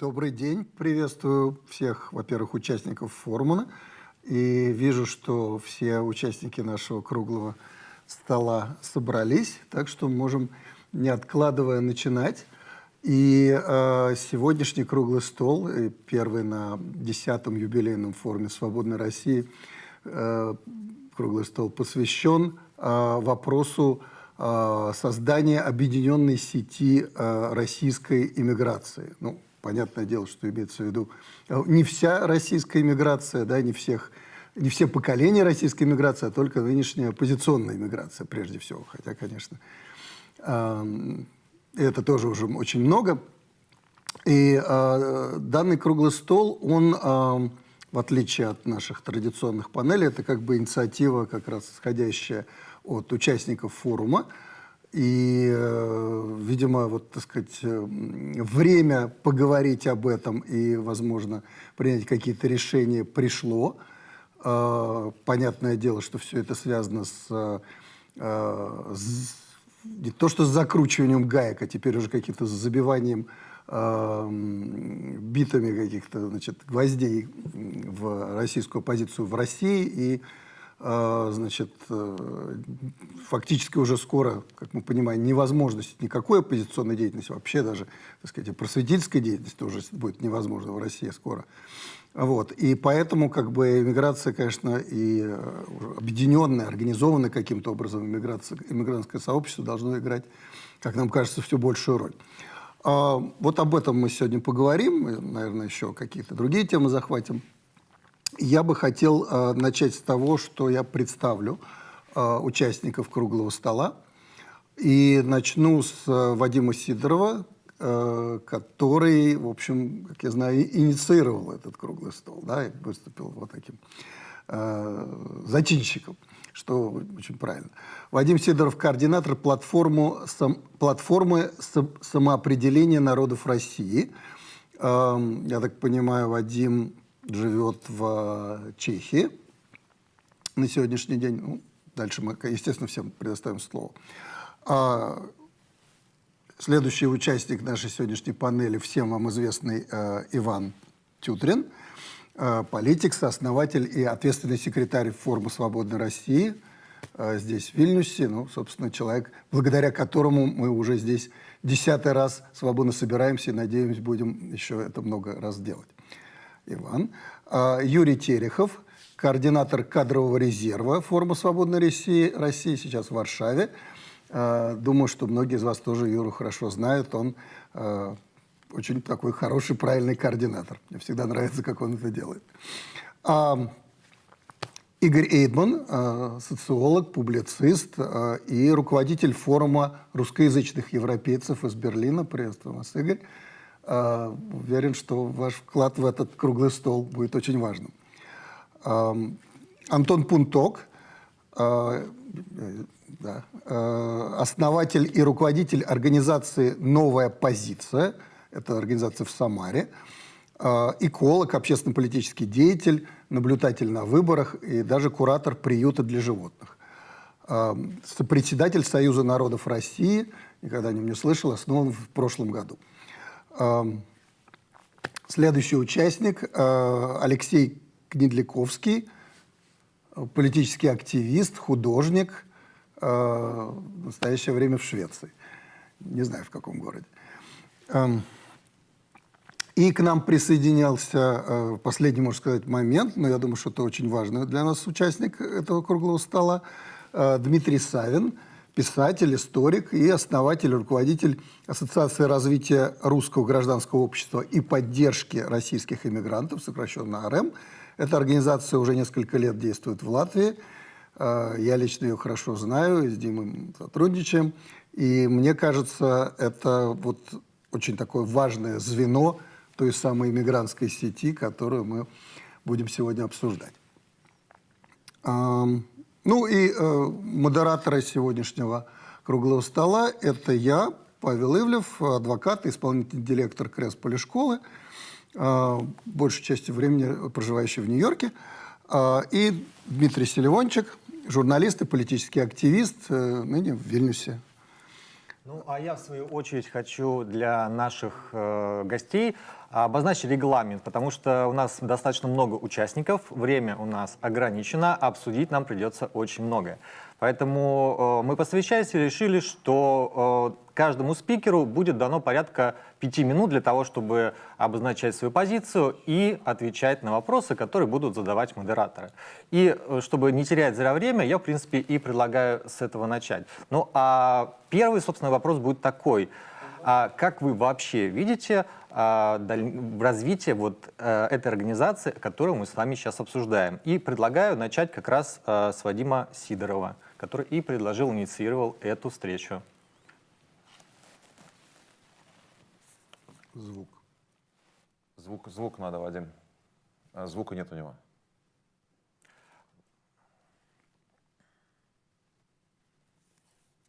Добрый день. Приветствую всех, во-первых, участников форума. И вижу, что все участники нашего круглого стола собрались, так что можем, не откладывая, начинать. И э, сегодняшний круглый стол, первый на 10-м юбилейном форуме «Свободной России», э, круглый стол посвящен э, вопросу э, создания объединенной сети э, российской иммиграции. Ну, понятное дело, что имеется в виду э, не вся российская иммиграция, да, не всех не все поколения российской иммиграции, а только нынешняя оппозиционная иммиграция, прежде всего. Хотя, конечно, это тоже уже очень много. И э, данный круглый стол, он, в отличие от наших традиционных панелей, это как бы инициатива, как раз исходящая от участников форума. И, э, видимо, вот, так сказать, э, время поговорить об этом и, возможно, принять какие-то решения пришло. Э, понятное дело, что все это связано с, с не то что с закручиванием гаек, а теперь уже каким-то забиванием битами каких-то значит, гвоздей в российскую оппозицию в России. И значит, э, фактически уже скоро, как мы понимаем, невозможность никакой оппозиционной деятельности, вообще даже так сказать, просветительской деятельности уже будет невозможно в России скоро. Вот. И поэтому как бы иммиграция, конечно, и э, объединенная, организованная каким-то образом иммиграция, иммигрантское сообщество должно играть, как нам кажется, все большую роль. А, вот об этом мы сегодня поговорим, и, наверное, еще какие-то другие темы захватим. Я бы хотел а, начать с того, что я представлю а, участников круглого стола. И начну с а, Вадима Сидорова, Э, который, в общем, как я знаю, инициировал этот круглый стол, да, и выступил вот таким э, зачинщиком, что очень правильно. Вадим Сидоров, координатор платформу, сам, платформы самоопределения народов России. Э, я так понимаю, Вадим живет в Чехии на сегодняшний день. Ну, дальше мы, естественно, всем предоставим слово. А, Следующий участник нашей сегодняшней панели, всем вам известный э, Иван Тютрин, э, политик, сооснователь и ответственный секретарь форума «Свободной России» э, здесь, в Вильнюсе. Ну, собственно, человек, благодаря которому мы уже здесь десятый раз свободно собираемся и, надеемся, будем еще это много раз делать. Иван. Э, Юрий Терехов, координатор кадрового резерва форума «Свободной России», России сейчас в Варшаве. Э, думаю, что многие из вас тоже Юру хорошо знают. Он э, очень такой хороший, правильный координатор. Мне всегда нравится, как он это делает. А, Игорь Эйдман, социолог, публицист и руководитель форума русскоязычных европейцев из Берлина. Приветствую вас, Игорь. Уверен, что ваш вклад в этот круглый стол будет очень важным. Антон Пунток, да, э, основатель и руководитель организации «Новая позиция», это организация в Самаре, эколог, общественно-политический деятель, наблюдатель на выборах и даже куратор приюта для животных. Э, председатель Союза народов России, никогда о нем не слышал, основан в прошлом году. Следующий участник Алексей Кнедляковский, политический активист, художник – э, в настоящее время в Швеции. Не знаю, в каком городе. И к нам присоединялся э, последний, можно сказать, момент, но я думаю, что это очень важный для нас участник этого круглого стола, э, Дмитрий Савин, писатель, историк и основатель, руководитель Ассоциации развития русского гражданского общества и поддержки российских иммигрантов, сокращенно АРМ. Эта организация уже несколько лет действует в Латвии – Э, я лично ее хорошо знаю, с Димой сотрудничаем. И мне кажется, это вот очень такое важное звено той самой иммигрантской сети, которую мы будем сегодня обсуждать. Ну и э, модераторы сегодняшнего круглого стола – это я, Павел Ивлев, адвокат, исполнительный директор Кресполи школы, э, большей части времени проживающий в Нью-Йорке, и Дмитрий Селивончик – журналист и политический активист, э, ныне в Вильнюсе. Ну, а я, в свою очередь, хочу для наших э, гостей обозначить регламент, потому что у нас достаточно много участников, время у нас ограничено, а обсудить нам придется очень многое. Поэтому э, мы посвящаясь решили, что э, каждому спикеру будет дано порядка пяти минут для того, чтобы обозначать свою позицию и отвечать на вопросы, которые будут задавать модераторы. И э, чтобы не терять зря время, я, в принципе, и предлагаю с этого начать. Ну, а первый, собственно, вопрос будет такой. А как вы вообще видите а, развитие вот а, этой организации, которую мы с вами сейчас обсуждаем? И предлагаю начать как раз а, с Вадима Сидорова который и предложил, инициировал эту встречу. Звук. Звук, звук надо, Вадим. А звука нет у него.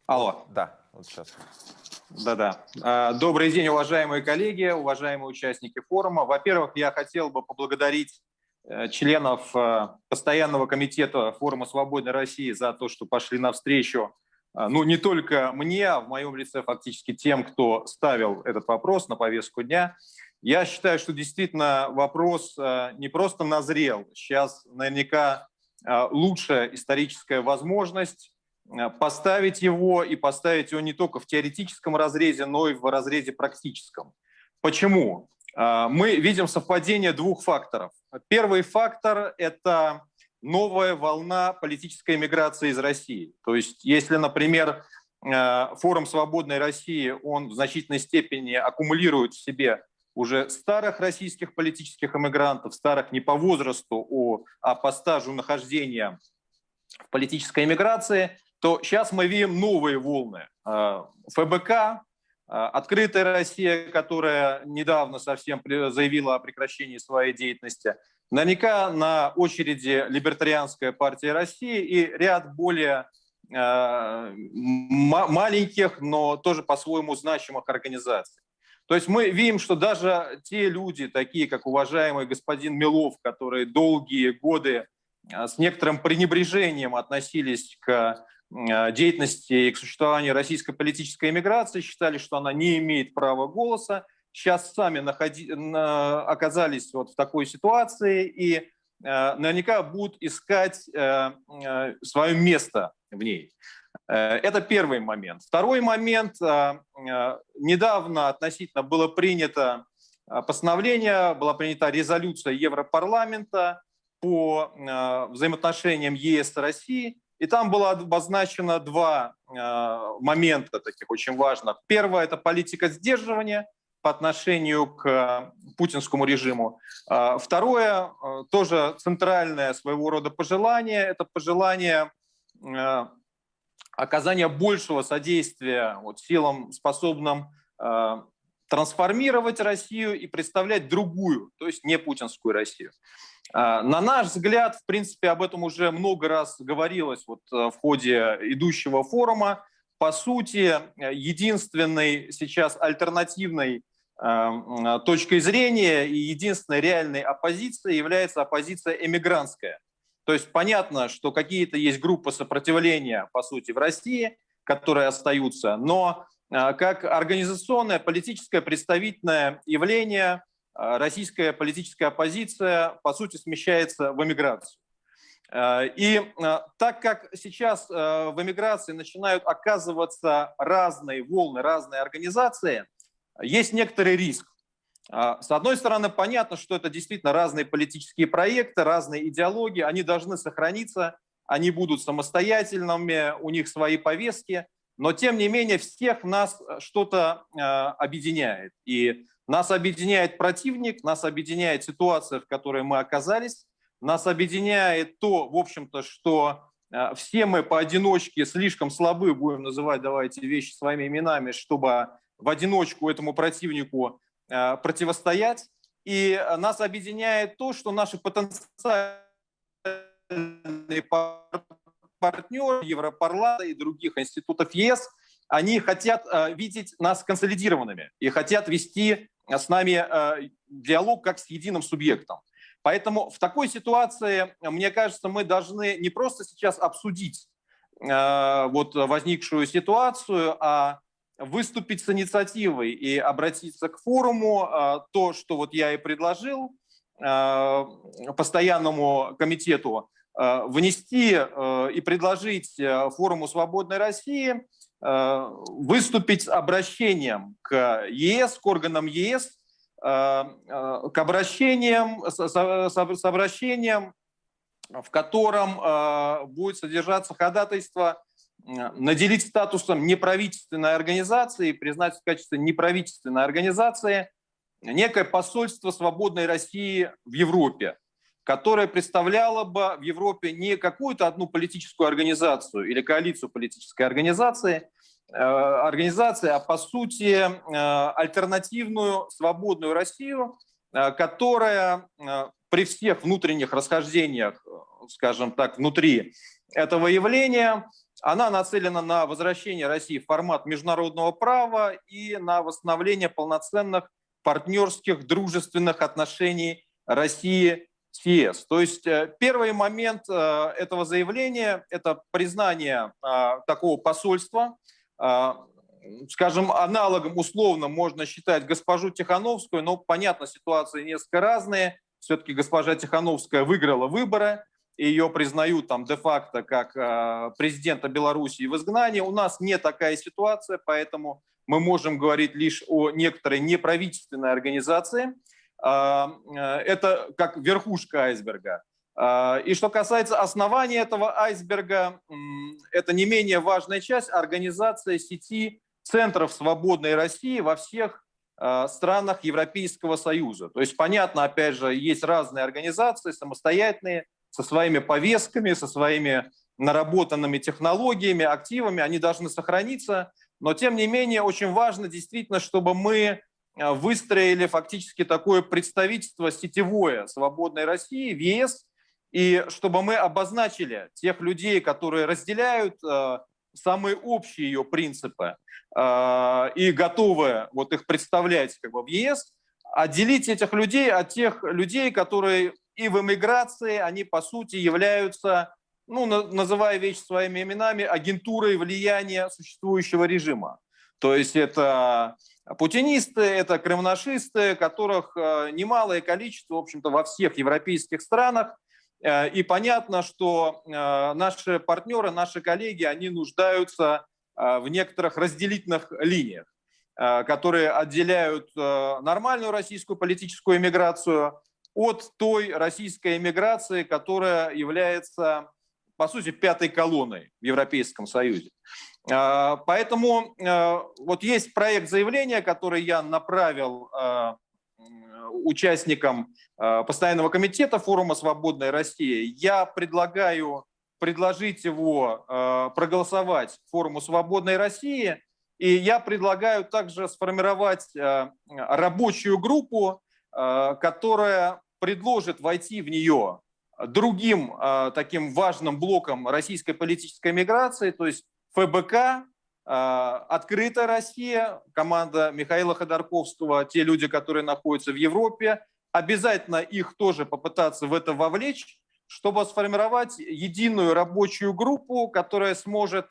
Алло. Да, вот сейчас. Да-да. А, добрый день, уважаемые коллеги, уважаемые участники форума. Во-первых, я хотел бы поблагодарить Э, членов э, постоянного комитета форума «Свободной России» за то, что пошли навстречу, э, ну, не только мне, а в моем лице фактически тем, кто ставил этот вопрос на повестку дня. Я считаю, что действительно вопрос не просто назрел, сейчас наверняка лучшая историческая возможность поставить его и поставить его не только в теоретическом разрезе, но и в разрезе практическом. Почему? А, мы видим совпадение двух факторов. Первый фактор – это новая волна политической миграции из России. То есть если, например, а, форум «Свободной России», он в значительной степени аккумулирует в себе уже старых российских политических эмигрантов, старых не по возрасту, а по стажу нахождения в политической эмиграции, то сейчас мы видим новые волны. А, ФБК, а, Открытая Россия, которая недавно совсем заявила о прекращении своей деятельности. Наверняка на очереди Либертарианская партия России и ряд более э, маленьких, но тоже по-своему значимых организаций. То есть мы видим, что даже те люди, такие как уважаемый господин Милов, которые долгие годы с некоторым пренебрежением относились к деятельности и к существованию российской политической эмиграции, считали, что она не имеет права голоса, сейчас сами находи, оказались вот в такой ситуации и э, наверняка будут искать э, свое место в ней. Это первый момент. Второй момент. Недавно относительно было принято постановление, была принята резолюция Европарламента по взаимоотношениям ЕС и России, и там было обозначено два э, момента таких очень важных. Первое – это политика сдерживания по отношению к путинскому режиму. Э, второе, э, тоже центральное своего рода пожелание, это пожелание э, оказания большего содействия вот, силам, способным э, трансформировать Россию и представлять другую, то есть не путинскую Россию. А, на наш взгляд, в принципе, об этом уже много раз говорилось вот э, в ходе идущего форума. По сути, единственной сейчас альтернативной э, точкой зрения и единственной реальной оппозицией является оппозиция эмигрантская. То есть понятно, что какие-то есть группы сопротивления, по сути, в России, которые остаются, но э, как организационное, политическое, представительное явление – российская политическая оппозиция, по сути, смещается в эмиграцию. А, и а, так как сейчас в эмиграции начинают оказываться разные волны, разные организации, есть некоторый риск. С одной стороны, понятно, что это действительно разные политические проекты, разные идеологии, они должны сохраниться, они будут самостоятельными, у них свои повестки, но тем не менее всех нас что-то объединяет. И нас объединяет противник, нас объединяет ситуация, в которой мы оказались, нас объединяет то, в общем-то, что э, все мы поодиночке слишком слабы, будем называть, давайте, вещи своими именами, чтобы в одиночку этому противнику э, противостоять. И нас объединяет то, что наши потенциальные партнеры Европарламента и других институтов ЕС, они хотят э, видеть нас консолидированными и хотят вести с нами э, диалог как с единым субъектом. Поэтому в такой ситуации, мне кажется, мы должны не просто сейчас обсудить э, вот возникшую ситуацию, а выступить с инициативой и обратиться к форуму, то, что вот я и предложил постоянному комитету, внести и предложить форуму «Свободной России» выступить с обращением к ЕС, к органам ЕС, к обращениям, с обращением, в котором будет содержаться ходатайство наделить статусом неправительственной организации, признать в качестве неправительственной организации некое посольство свободной России в Европе, которое представляло бы в Европе не какую-то одну политическую организацию или коалицию политической организации, э, организации, а по сути э, альтернативную свободную Россию, э, которая при всех внутренних расхождениях, скажем так, внутри этого явления она нацелена на возвращение России в формат международного права и на восстановление полноценных партнерских дружественных отношений России с. То есть э, первый момент э, этого заявления – это признание э, такого посольства. Скажем, аналогом условно можно считать госпожу Тихановскую, но, понятно, ситуации несколько разные. Все-таки госпожа Тихановская выиграла выборы, ее признают там де-факто как президента Белоруссии в изгнании. У нас не такая ситуация, поэтому мы можем говорить лишь о некоторой неправительственной организации. Э, это как верхушка айсберга. Э, и что касается основания этого айсберга, это не менее важная часть организация сети центров свободной России во всех странах Европейского Союза. То есть, понятно, опять же, есть разные организации, самостоятельные, со своими повестками, со своими наработанными технологиями, активами, они должны сохраниться. Но, тем не менее, очень важно действительно, чтобы мы выстроили фактически такое представительство сетевое свободной России в ЕС, и чтобы мы обозначили тех людей, которые разделяют э, самые общие ее принципы э, и готовы вот их представлять как бы, в ЕС, отделить этих людей от тех людей, которые и в эмиграции они, по сути, являются, ну, называя вещи своими именами, агентурой влияния существующего режима. То есть это путинисты, это кремнашисты, которых э, немалое количество, в общем-то, во всех европейских странах. Э, и понятно, что э, наши партнеры, наши коллеги, они нуждаются в некоторых разделительных линиях, которые отделяют нормальную российскую политическую эмиграцию от той российской эмиграции, которая является, по сути, пятой колонной в Европейском Союзе. А, поэтому а, вот есть проект заявления, который я направил а, участникам постоянного комитета форума «Свободная Россия». Я предлагаю предложить его проголосовать форуму «Свободной России», и я предлагаю также сформировать рабочую группу, которая предложит войти в нее другим таким важным блоком российской политической миграции, то есть ФБК, э, Открытая Россия, команда Михаила Ходорковского, те люди, которые находятся в Европе, обязательно их тоже попытаться в это вовлечь, чтобы сформировать единую рабочую группу, которая сможет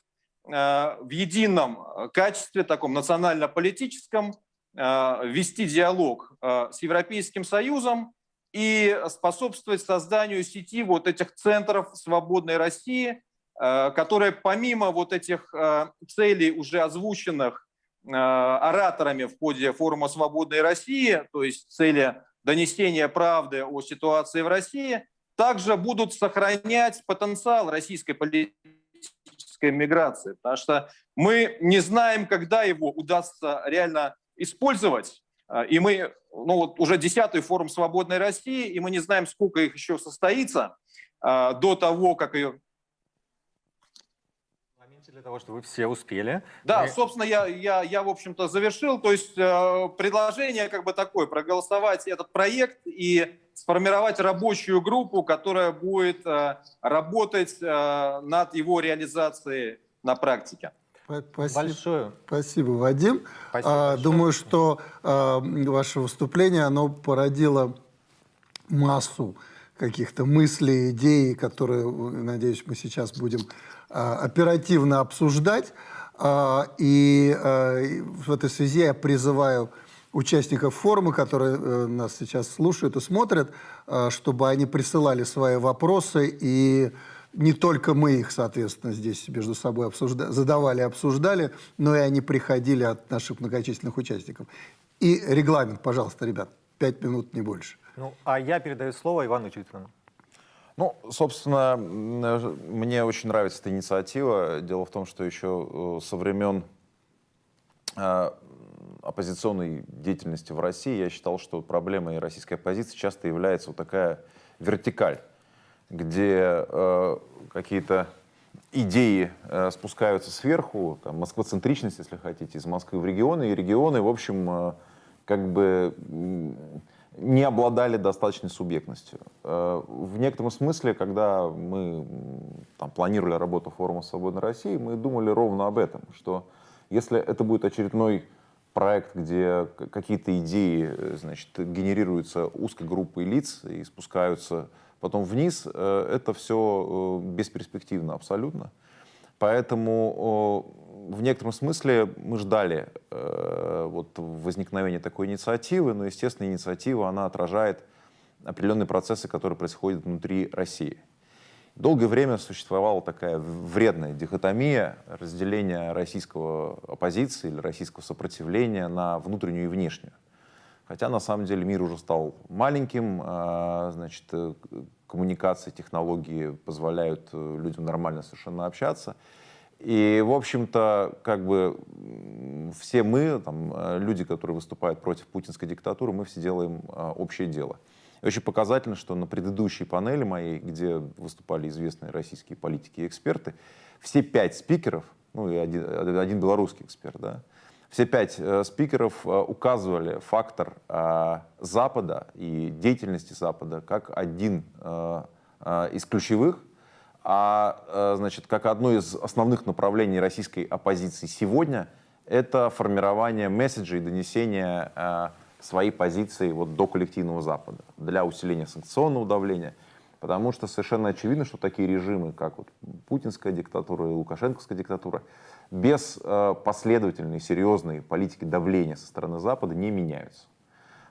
э, в едином качестве, таком национально-политическом, вести диалог с Европейским Союзом, и способствовать созданию сети вот этих центров свободной России, э, которые помимо вот этих э, целей, уже озвученных э, ораторами в ходе форума «Свободной России», то есть цели донесения правды о ситуации в России, также будут сохранять потенциал российской политической миграции, потому что мы не знаем, когда его удастся реально использовать, и мы ну, вот уже десятый форум «Свободной России», и мы не знаем, сколько их еще состоится до того, как ее для того, чтобы вы все успели. Да, Мы... собственно, я, я, я в общем-то, завершил. То есть э, предложение как бы такое, проголосовать этот проект и сформировать рабочую группу, которая будет э, работать э, над его реализацией на практике. Спасибо. Большое. Спасибо, Вадим. Спасибо а, думаю, что а, ваше выступление, оно породило массу каких-то мыслей, идей, которые, надеюсь, мы сейчас будем оперативно обсуждать. А, И э, в этой связи я призываю участников форума, которые э, нас сейчас слушают и смотрят, чтобы они присылали свои вопросы, и не только мы их, соответственно, здесь между собой обсужда- задавали, обсуждали, но и они приходили от наших многочисленных участников. И регламент, пожалуйста, ребят, пять минут, не больше. Ну, а я передаю слово Ивану Чутину. Ну, собственно, э, мне очень нравится эта инициатива. Дело в том, что еще э, со времен э, оппозиционной деятельности в России я считал, что проблемой российской оппозиции часто является вот такая вертикаль, где какие-то идеи спускаются сверху, там, москвоцентричность, если хотите, из Москвы в регионы, и регионы, в общем, как бы не обладали достаточной субъектностью. Э, В некотором смысле, когда мы там, планировали работу форума «Свободной России», мы думали ровно об этом, что если это будет очередной проект, где какие-то идеи э, значит, генерируются узкой группой лиц и спускаются потом вниз, э, это все бесперспективно абсолютно. Поэтому в некотором смысле мы ждали э, вот возникновения такой инициативы, но, естественно, инициатива, она отражает определенные процессы, которые происходят внутри России. Долгое время существовала такая вредная дихотомия разделения российского оппозиции или российского сопротивления на внутреннюю и внешнюю. Хотя на самом деле мир уже стал маленьким, а, значит, э, коммуникации, технологии позволяют э, людям нормально совершенно общаться. И, в общем-то, как бы все мы, там, э, люди, которые выступают против путинской диктатуры, мы все делаем а, общее дело. И очень показательно, что на предыдущей панели моей, где выступали известные российские политики и эксперты, все пять спикеров, ну и один, один белорусский эксперт, да, все пять э, спикеров э, указывали фактор э, Запада и деятельности Запада как один э, э, из ключевых, а э, значит, как одно из основных направлений российской оппозиции сегодня это формирование месседжей, донесение э, своей позиции вот до коллективного Запада для усиления санкционного давления. Потому что совершенно очевидно, что такие режимы, как вот путинская диктатура и лукашенковская диктатура, без э, последовательной, серьезной политики давления со стороны Запада не меняются.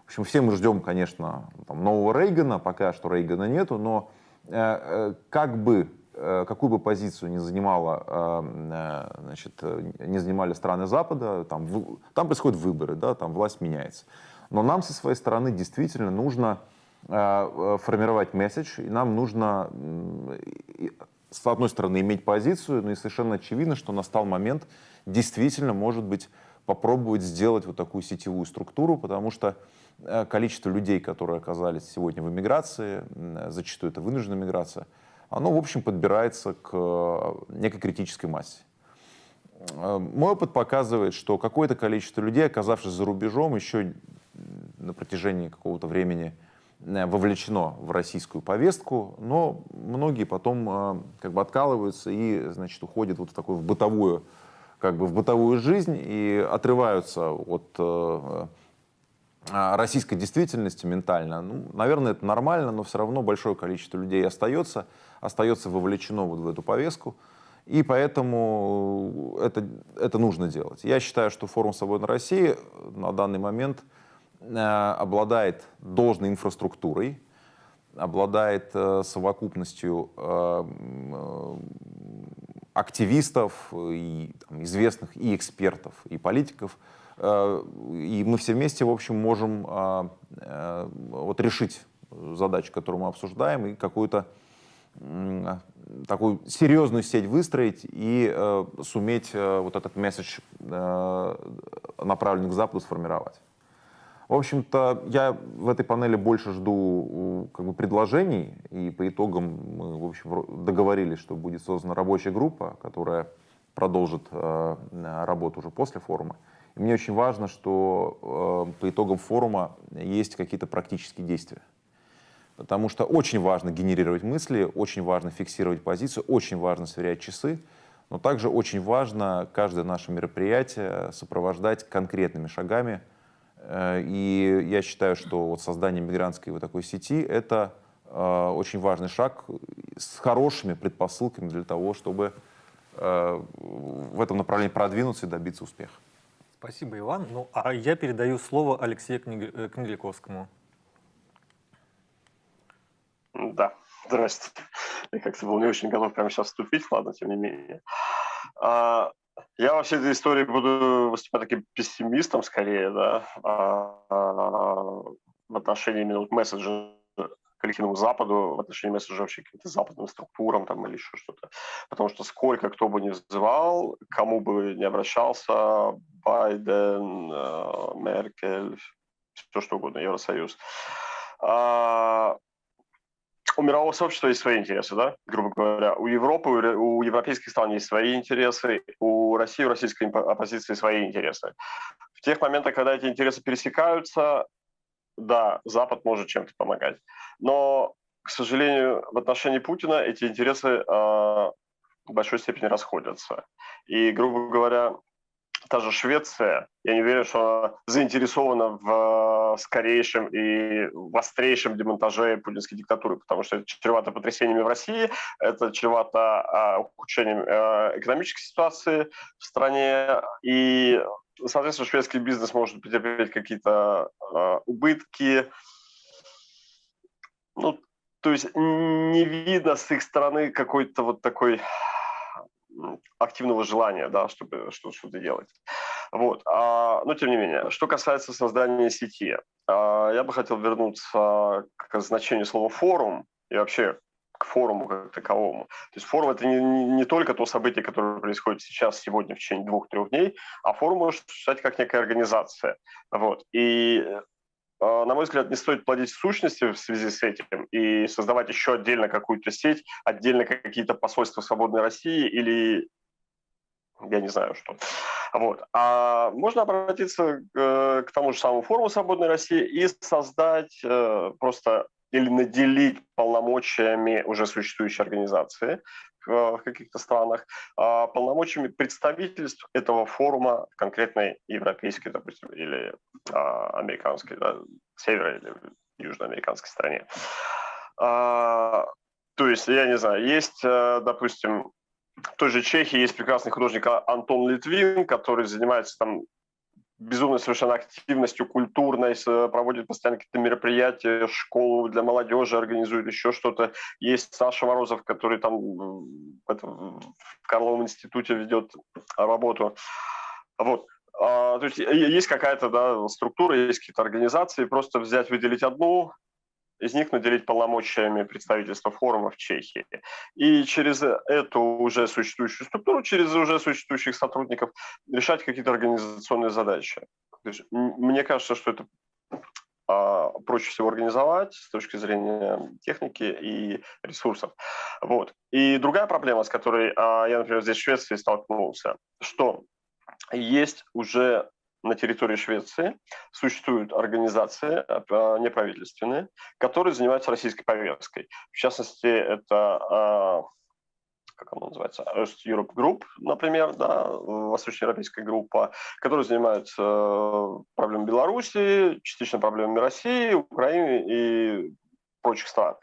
В общем, все мы ждем, конечно, там, нового Рейгана, пока что Рейгана нету, но э, э, как бы, какую бы позицию не, занимала, э, э, значит, э, не занимали страны Запада, там, там происходят выборы, да, там власть меняется. Но нам со своей стороны действительно нужно э, э, формировать месседж, и нам нужно, с одной стороны, иметь позицию, но и совершенно очевидно, что настал момент действительно, может быть, попробовать сделать вот такую сетевую структуру, потому что э, количество людей, которые оказались сегодня в эмиграции, зачастую это вынужденная миграция, оно, в общем, подбирается к э, некой критической массе. Э, Мой опыт показывает, что какое-то количество людей, оказавшись за рубежом, еще на протяжении какого-то времени э, вовлечено в российскую повестку, но многие потом как бы откалываются и, значит, уходят вот в такую в бытовую, как бы в бытовую жизнь и отрываются от российской действительности ментально. Ну, наверное, это нормально, но все равно большое количество людей остается, остается вовлечено вот в эту повестку. И поэтому это, это нужно делать. Я считаю, что форум «Свободной России» на данный момент э, обладает должной инфраструктурой, обладает э, совокупностью э, м, э, активистов, и там, известных и экспертов, и политиков. Э, И мы все вместе, в общем, можем э, э, вот решить задачу, которую мы обсуждаем, и какую-то такую серьезную сеть выстроить и э, суметь э, вот этот месседж, э, направленный к Западу, сформировать. В общем-то, я в этой панели больше жду как бы, предложений, и по итогам мы в общем, договорились, что будет создана рабочая группа, которая продолжит э, работу уже после форума. И мне очень важно, что э, по итогам форума есть какие-то практические действия. Потому что очень важно генерировать мысли, очень важно фиксировать позицию, очень важно сверять часы, но также очень важно каждое наше мероприятие сопровождать конкретными шагами. Э, И я считаю, что вот создание мигрантской вот такой сети — это э, очень важный шаг с хорошими предпосылками для того, чтобы э, в этом направлении продвинуться и добиться успеха. Спасибо, Иван. Ну, а я передаю слово Алексею э, Книгляковскому. Да, здрасте. Я как-то был не очень готов прямо сейчас вступить, ладно, тем не менее. А, я во всей этой истории буду выступать таким пессимистом скорее, да, а, а, в отношении именно месседжа коллективному Западу, в отношении месседжа вообще каким-то западным структурам там, или еще что-то. Потому что сколько кто бы ни вызывал, кому бы не обращался, Байден, э, Меркель, все что угодно, Евросоюз, у мирового сообщества есть свои интересы, да, грубо говоря. У Европы, у европейских стран есть свои интересы, у России, у российской оппозиции свои интересы. В тех моментах, когда эти интересы пересекаются, да, Запад может чем-то помогать. Но, к сожалению, в отношении Путина эти интересы э, в большой степени расходятся. И, грубо говоря, та же Швеция, я не уверен, что она заинтересована в скорейшем и в острейшем демонтаже путинской диктатуры, потому что это чревато потрясениями в России, это чревато а, ухудшением а, экономической ситуации в стране, и, соответственно, шведский бизнес может потерпеть какие-то а, убытки. Ну, то есть не видно с их стороны какой-то вот такой активного желания, да, чтобы что-то делать. Вот. А, но тем не менее, что касается создания сети, а, я бы хотел вернуться к значению слова форум и вообще к форуму как таковому. То есть форум это не, не, только то событие, которое происходит сейчас, сегодня, в течение двух-трех дней, а форум может существовать как некая организация. Вот. И на мой взгляд, не стоит плодить сущности в связи с этим и создавать еще отдельно какую-то сеть, отдельно какие-то посольства свободной России или я не знаю что. Вот. А можно обратиться э, к тому же самому форуму «Свободной России» и создать э, просто или наделить полномочиями уже существующей организации в каких-то странах, а полномочиями представительств этого форума конкретной европейской, допустим, или а, американской, да, северо- или южноамериканской стране. А, то есть, я не знаю, есть, э, допустим, в той же Чехии есть прекрасный художник Антон Литвин, который занимается там безумной совершенно активностью культурной, проводит постоянно какие-то мероприятия, школу для молодежи организует, еще что-то. Есть Саша Морозов, который там в Карловом институте ведет работу. Вот. А, то есть есть какая-то да, структура, есть какие-то организации, просто взять, выделить одну, из них наделить полномочиями представительства форума в Чехии. И через эту уже существующую структуру, через уже существующих сотрудников решать какие-то организационные задачи. Мне кажется, что это а, проще всего организовать с точки зрения техники и ресурсов. Вот. И другая проблема, с которой а, я, например, здесь в Швеции столкнулся, что есть уже на территории Швеции существуют организации э, неправительственные, которые занимаются российской повесткой. В частности, это а, как она называется, East Europe Group, например, да, восточноевропейская группа, которая занимается э, проблемами Беларуси, частично проблемами России, Украины и прочих стран.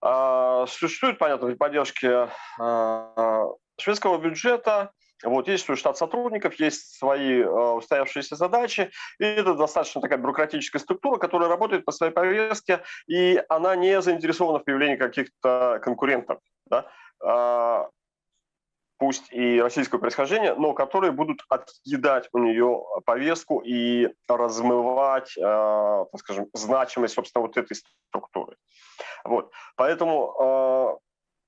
А, существует, понятно, при поддержке а, шведского бюджета вот, есть свой штат сотрудников, есть свои э, устоявшиеся задачи, и это достаточно такая бюрократическая структура, которая работает по своей повестке, и она не заинтересована в появлении каких-то конкурентов, да, э, пусть и российского происхождения, но которые будут отъедать у нее повестку и размывать, э, так скажем, значимость, собственно, вот этой структуры. Вот. Поэтому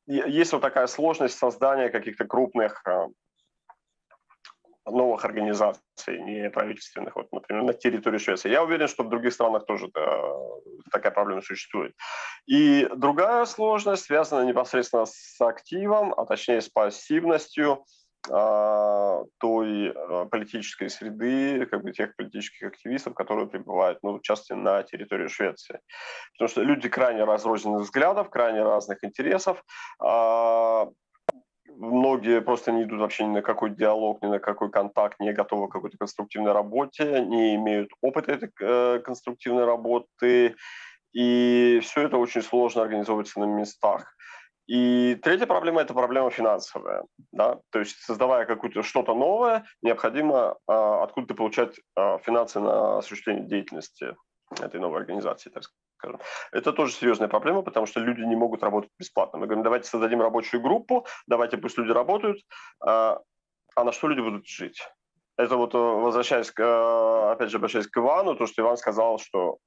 э, есть вот такая сложность создания каких-то крупных э, новых организаций неправительственных, вот, например, на территории Швеции. Я уверен, что в других странах тоже да, такая проблема существует. И другая сложность связана непосредственно с активом, а точнее с пассивностью а, той а, политической среды, как бы тех политических активистов, которые пребывают, ну, в на территории Швеции. Потому что люди крайне разрозненных взглядов, крайне разных интересов, а, многие просто не идут вообще ни на какой диалог, ни на какой контакт, не готовы к какой-то конструктивной работе, не имеют опыта этой э, конструктивной работы, и все это очень сложно организовывается на местах. И третья проблема – это проблема финансовая. Да? То есть создавая какое-то что-то новое, необходимо а, откуда-то получать а, финансы на осуществление деятельности этой новой организации, так скажем. Это тоже серьезная проблема, потому что люди не могут работать бесплатно. Мы говорим, давайте создадим рабочую группу, давайте пусть люди работают, а, а на что люди будут жить? Это вот э, возвращаясь, к, э, опять же, обращаясь к Ивану, то, что Иван сказал, что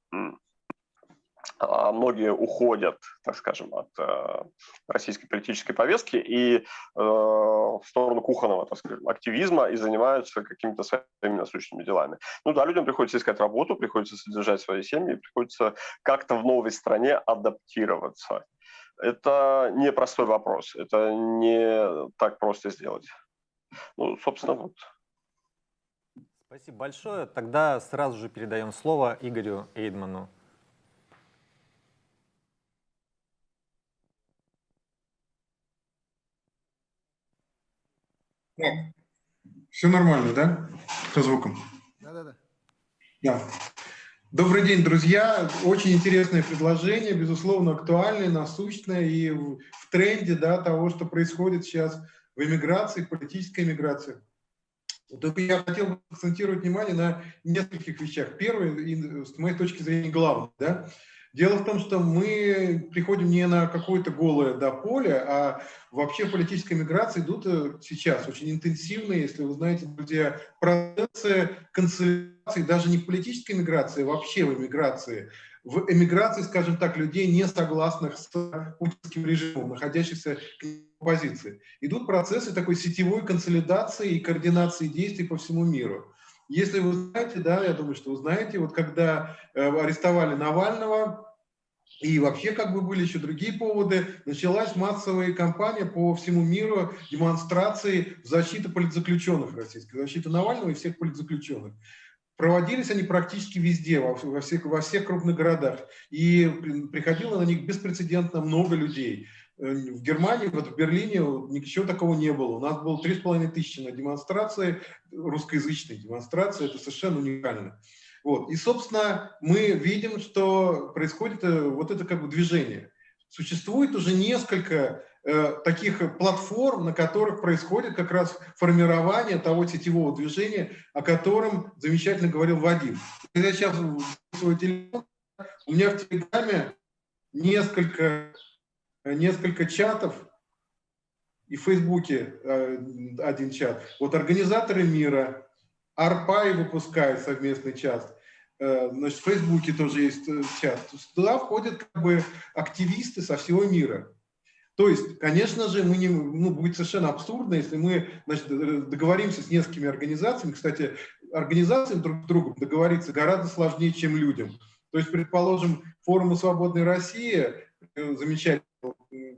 многие уходят, так скажем, от э, российской политической повестки и э, в сторону кухонного, так скажем, активизма и занимаются какими-то своими насущными делами. Ну да, людям приходится искать работу, приходится содержать свои семьи, приходится как-то в новой стране адаптироваться. Это не простой вопрос, это не так просто сделать. Ну, собственно, вот. Спасибо большое. Тогда сразу же передаем слово Игорю Эйдману. Так, все нормально, да? Со звуком? Да-да-да. Да. Добрый день, друзья. Очень интересное предложение, безусловно, актуальное, насущное и в, в тренде да, того, что происходит сейчас в эмиграции, политической эмиграции. Только я хотел бы акцентировать внимание на нескольких вещах. Первое, и, с моей точки зрения, главное. Да? Дело в том, что мы приходим не на какое-то голое да, поле, а вообще политическая миграция идут э, сейчас очень интенсивные, если вы знаете, друзья, процессы консолидации, даже не политической миграции, а вообще в эмиграции, в эмиграции, скажем так, людей, не согласных с путинским режимом, находящихся в оппозиции. Идут процессы такой сетевой консолидации и координации действий по всему миру. Если вы знаете, да, я думаю, что вы знаете, вот когда э, арестовали Навального, и вообще как бы были еще другие поводы, началась массовая кампания по всему миру демонстрации в защиту политзаключенных российских, защиты Навального и всех политзаключенных. Проводились они практически везде, во, всех, во всех крупных городах. И приходило на них беспрецедентно много людей. Э, в Германии, вот в Берлине ничего такого не было. У нас было три с половиной тысячи на демонстрации, русскоязычной демонстрации, это совершенно уникально. Вот. И, собственно, мы видим, что происходит э, вот это как бы движение. Существует уже несколько э, таких платформ, на которых происходит как раз формирование того сетевого движения, о котором замечательно говорил Вадим. Я сейчас свой телефон, у меня в Телеграме несколько Э, несколько чатов, и в Фейсбуке э, один чат. Вот организаторы мира, Арпай выпускает совместный чат, э, значит, в Фейсбуке тоже есть чат. Туда входят как бы активисты со всего мира. То есть, конечно же, мы не, ну, будет совершенно абсурдно, если мы значит, договоримся с несколькими организациями. Кстати, организациям друг с другом договориться гораздо сложнее, чем людям. То есть, предположим, форум «Свободной России» замечательный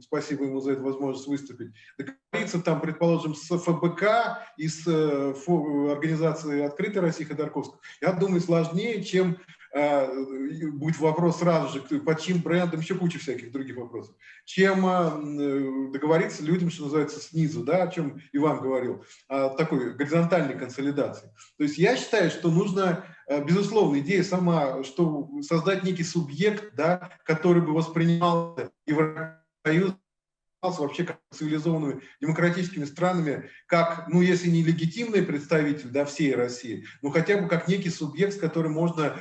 спасибо ему за эту возможность выступить, договориться там, предположим, с ФБК и с э, организацией «Открытая Россия» Ходорковского, я думаю, сложнее, чем э, будет вопрос сразу же, под чьим брендом, еще куча всяких других вопросов, чем э, договориться людям, что называется, снизу, да, о чем Иван говорил, о такой горизонтальной консолидации. То есть я считаю, что нужно, безусловно, идея сама, что создать некий субъект, да, который бы воспринимал Евросоюз вообще как цивилизованными демократическими странами, как, ну, если не легитимный представитель да, всей России, но хотя бы как некий субъект, с которым можно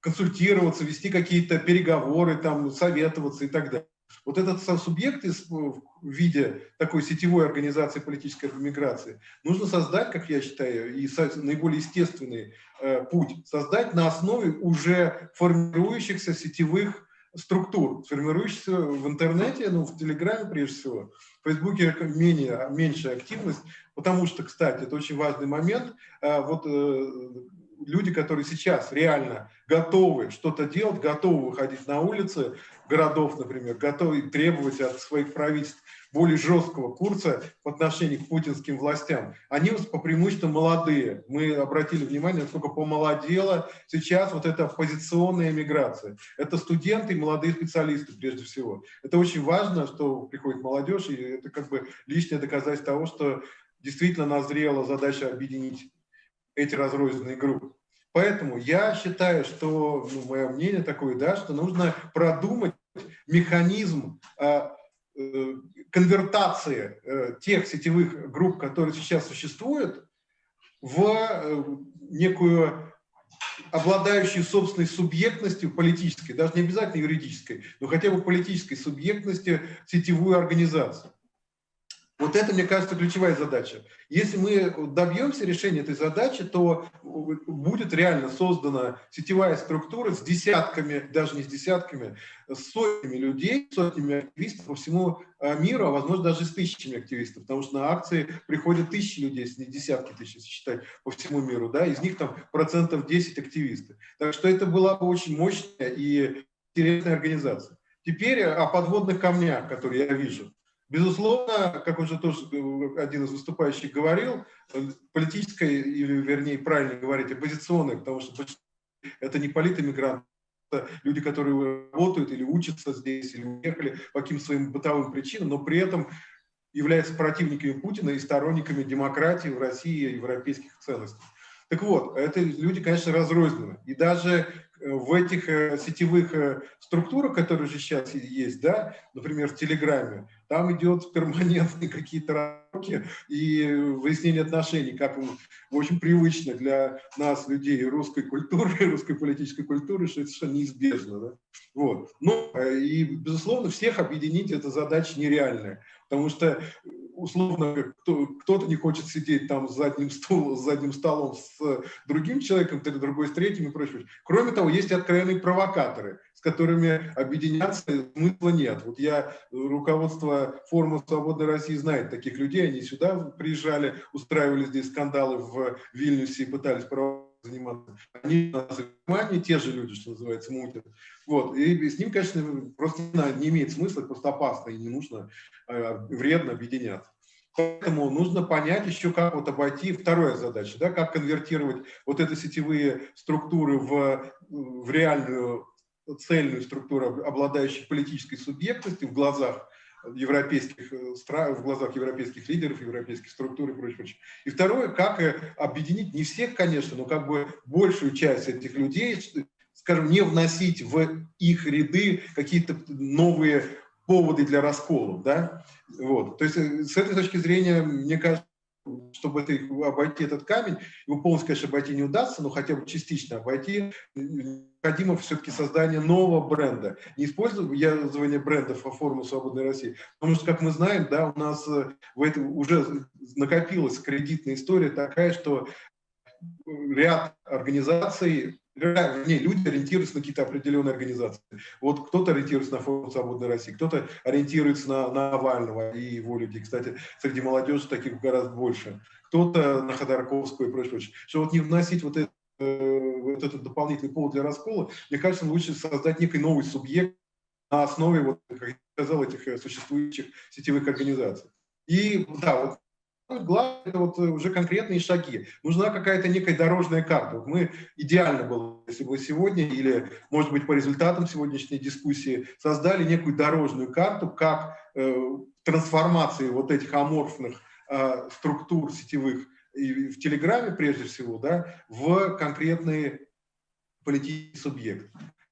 консультироваться, вести какие-то переговоры, там, советоваться и так далее. Вот этот субъект из, в виде такой сетевой организации политической миграции нужно создать, как я считаю, и наиболее естественный э, путь, создать на основе уже формирующихся сетевых структур, формирующихся в интернете, ну, в Телеграме прежде всего, в Фейсбуке менее, меньшая активность, потому что, кстати, это очень важный момент, э, вот э, люди, которые сейчас реально готовы что-то делать, готовы выходить на улицы городов, например, готовы требовать от своих правительств более жесткого курса в отношении к путинским властям, они по преимуществу молодые. Мы обратили внимание, насколько помолодела сейчас вот эта оппозиционная миграция. Это студенты и молодые специалисты прежде всего. Это очень важно, что приходит молодежь, и это как бы лишнее доказательство того, что действительно назрела задача объединить эти разрозненные группы. Поэтому я считаю, что, ну, мое мнение такое, да, что нужно продумать механизм э, э, конвертации э, тех сетевых групп, которые сейчас существуют, в э, некую обладающую собственной субъектностью политической, даже не обязательно юридической, но хотя бы политической субъектностью сетевую организацию. Вот это, мне кажется, ключевая задача. Если мы добьемся решения этой задачи, то будет реально создана сетевая структура с десятками, даже не с десятками, с сотнями людей, сотнями активистов по всему а, миру, а возможно даже с тысячами активистов, потому что на акции приходят тысячи людей, если не десятки тысяч, если считать по всему миру, да, из них там процентов 10 активисты. Так что это была бы очень мощная и интересная организация. Теперь о подводных камнях, которые я вижу. Безусловно, как уже тоже один из выступающих говорил, политическое, или вернее правильно говорить, оппозиционное, потому что это не политэмигранты, это люди, которые работают или учатся здесь, или уехали по каким-то своим бытовым причинам, но при этом являются противниками Путина и сторонниками демократии в России и европейских ценностей. Так вот, это люди, конечно, разрознены. И даже в этих э, сетевых э, структурах, которые же сейчас есть, да, например, в Телеграме, там идет перманентные какие-то рамки и выяснение отношений, как в общем привычно для нас, людей русской культуры, русской политической культуры, что это совершенно неизбежно. Да? Вот. Ну, э, и, безусловно, всех объединить это задача нереальная, потому что условно кто-то не хочет сидеть там с задним, стулом, с задним столом с другим человеком, другой с третьим и прочее. Кроме того, есть откровенные провокаторы, которыми объединяться смысла нет. Вот я, руководство форума «Свободной России» знает таких людей, они сюда приезжали, устраивали здесь скандалы в Вильнюсе и пытались заниматься. Они нас внимание, те же люди, что называется, мутят. Вот. И с ним, конечно, просто не имеет смысла, просто опасно и не нужно, э, вредно объединяться. Поэтому нужно понять еще, как вот обойти вторая задача, да, как конвертировать вот эти сетевые структуры в, в реальную цельную структуру, обладающую политической субъектностью в глазах европейских э, стран, в глазах европейских лидеров, европейских структур и прочее, прочее. И второе, как э, объединить, не всех, конечно, но как бы большую часть этих людей, скажем, не вносить в их ряды какие-то новые поводы для расколов, да, вот. То есть э, с этой точки зрения, мне кажется, чтобы это, обойти этот камень, его полностью, конечно, обойти не удастся, но хотя бы частично обойти, необходимо все-таки создание нового бренда. Не использование брендов по форуму «Свободной России», потому что, как мы знаем, да, у нас э, в этом уже накопилась кредитная история такая, что ряд организаций не, люди ориентируются на какие-то определенные организации. Вот кто-то ориентируется на форум «Свободной России», кто-то ориентируется на, на Навального и его людей. Кстати, среди молодежи таких гораздо больше. Кто-то на Ходорковскую и прочее, прочее. Что вот не вносить вот, это, э, вот этот дополнительный повод для раскола, мне кажется, лучше создать некий новый субъект на основе, вот, как я сказал, этих э, существующих сетевых организаций. И да, вот Главное, это вот э, уже конкретные шаги. Нужна какая-то некая дорожная карта. Вот мы идеально было, если бы сегодня, или, может быть, по результатам сегодняшней дискуссии, создали некую дорожную карту, как э, трансформации вот этих аморфных э, структур сетевых и в Телеграме, прежде всего, да, в конкретные политические субъекты.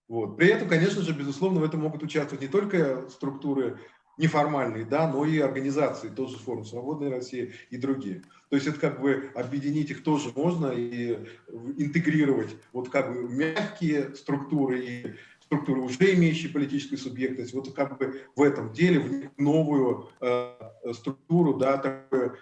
Вот. При этом, конечно же, безусловно, в этом могут участвовать не только структуры неформальные, да, но и организации, тоже форум «Свободной России» и другие. То есть это как бы объединить их тоже можно и интегрировать вот как бы мягкие структуры и структуры, уже имеющие политическую субъектность, вот как бы в этом деле в новую э, структуру, да, такое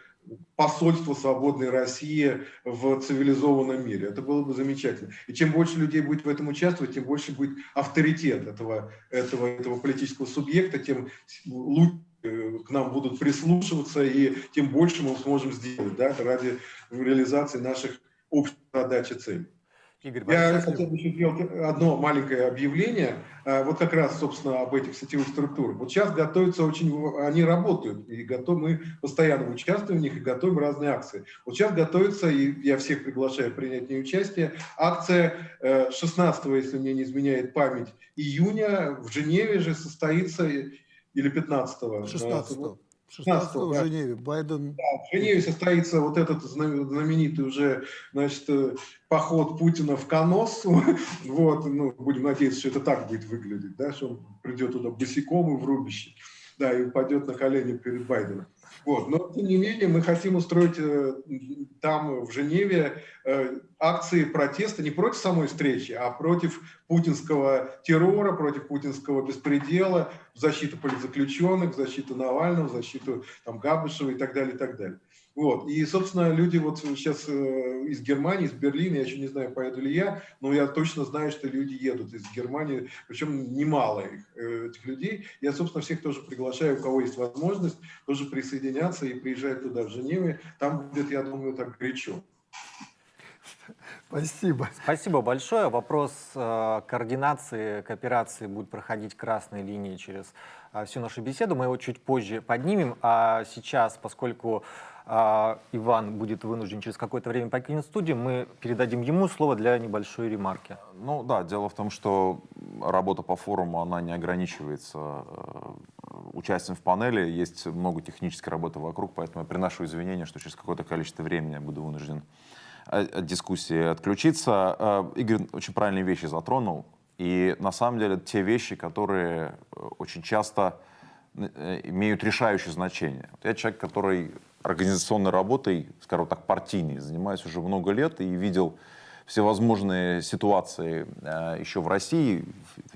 посольство свободной России в цивилизованном мире. Это было бы замечательно. И чем больше людей будет в этом участвовать, тем больше будет авторитет этого, этого, этого политического субъекта, тем лучше э, к нам будут прислушиваться, и тем больше мы сможем сделать да, ради реализации наших общих задач и целей. Игорь, Я хотел бы еще сделать одно маленькое объявление, а, вот как раз, собственно, об этих сетевых структурах. Вот сейчас готовятся очень, они работают, и готов, мы постоянно участвуем в них и готовим разные акции. Вот сейчас готовится, и я всех приглашаю принять в ней участие, акция 16, э, если мне не изменяет память, июня в Женеве же состоится, или 15 16 -го. 16 в. Женеве. Байден... Да, в Женеве состоится вот этот знаменитый уже значит, э, поход Путина в Коносу. Вот, ну, будем надеяться, что это так будет выглядеть, да, что он придет туда босиком и в рубище. Да, и упадет на колени перед Байденом. Вот. Но, тем не менее, мы хотим устроить э, там, в Женеве, э, акции протеста не против самой встречи, а против путинского террора, против путинского беспредела, в защиту политзаключенных, в защиту Навального, в защиту там, Габышева и так далее, и так далее. Вот. И, собственно, люди вот сейчас э, из Германии, из Берлина, я еще не знаю, поеду ли я, но я точно знаю, что люди едут из Германии, причем немало их, э, этих людей. Я, собственно, всех тоже приглашаю, у кого есть возможность, тоже присоединяться и приезжать туда, в Женеве. Там будет, я думаю, так горячо. Спасибо. Спасибо большое. Вопрос э, координации, кооперации будет проходить красной линией через э, всю нашу беседу. Мы его чуть позже поднимем. А сейчас, поскольку Иван будет вынужден через какое-то время покинуть студию, мы передадим ему слово для небольшой ремарки. Ну да, дело в том, что работа по форуму, она не ограничивается э, участием в панели. Есть много технической работы вокруг, поэтому я приношу извинения, что через какое-то количество времени я буду вынужден от дискуссии отключиться. Э, Игорь очень правильные вещи затронул. И на самом деле те вещи, которые э, очень часто э, имеют решающее значение. Я человек, который организационной работой, скажем так, партийной, занимаюсь уже много лет и видел всевозможные ситуации еще в России,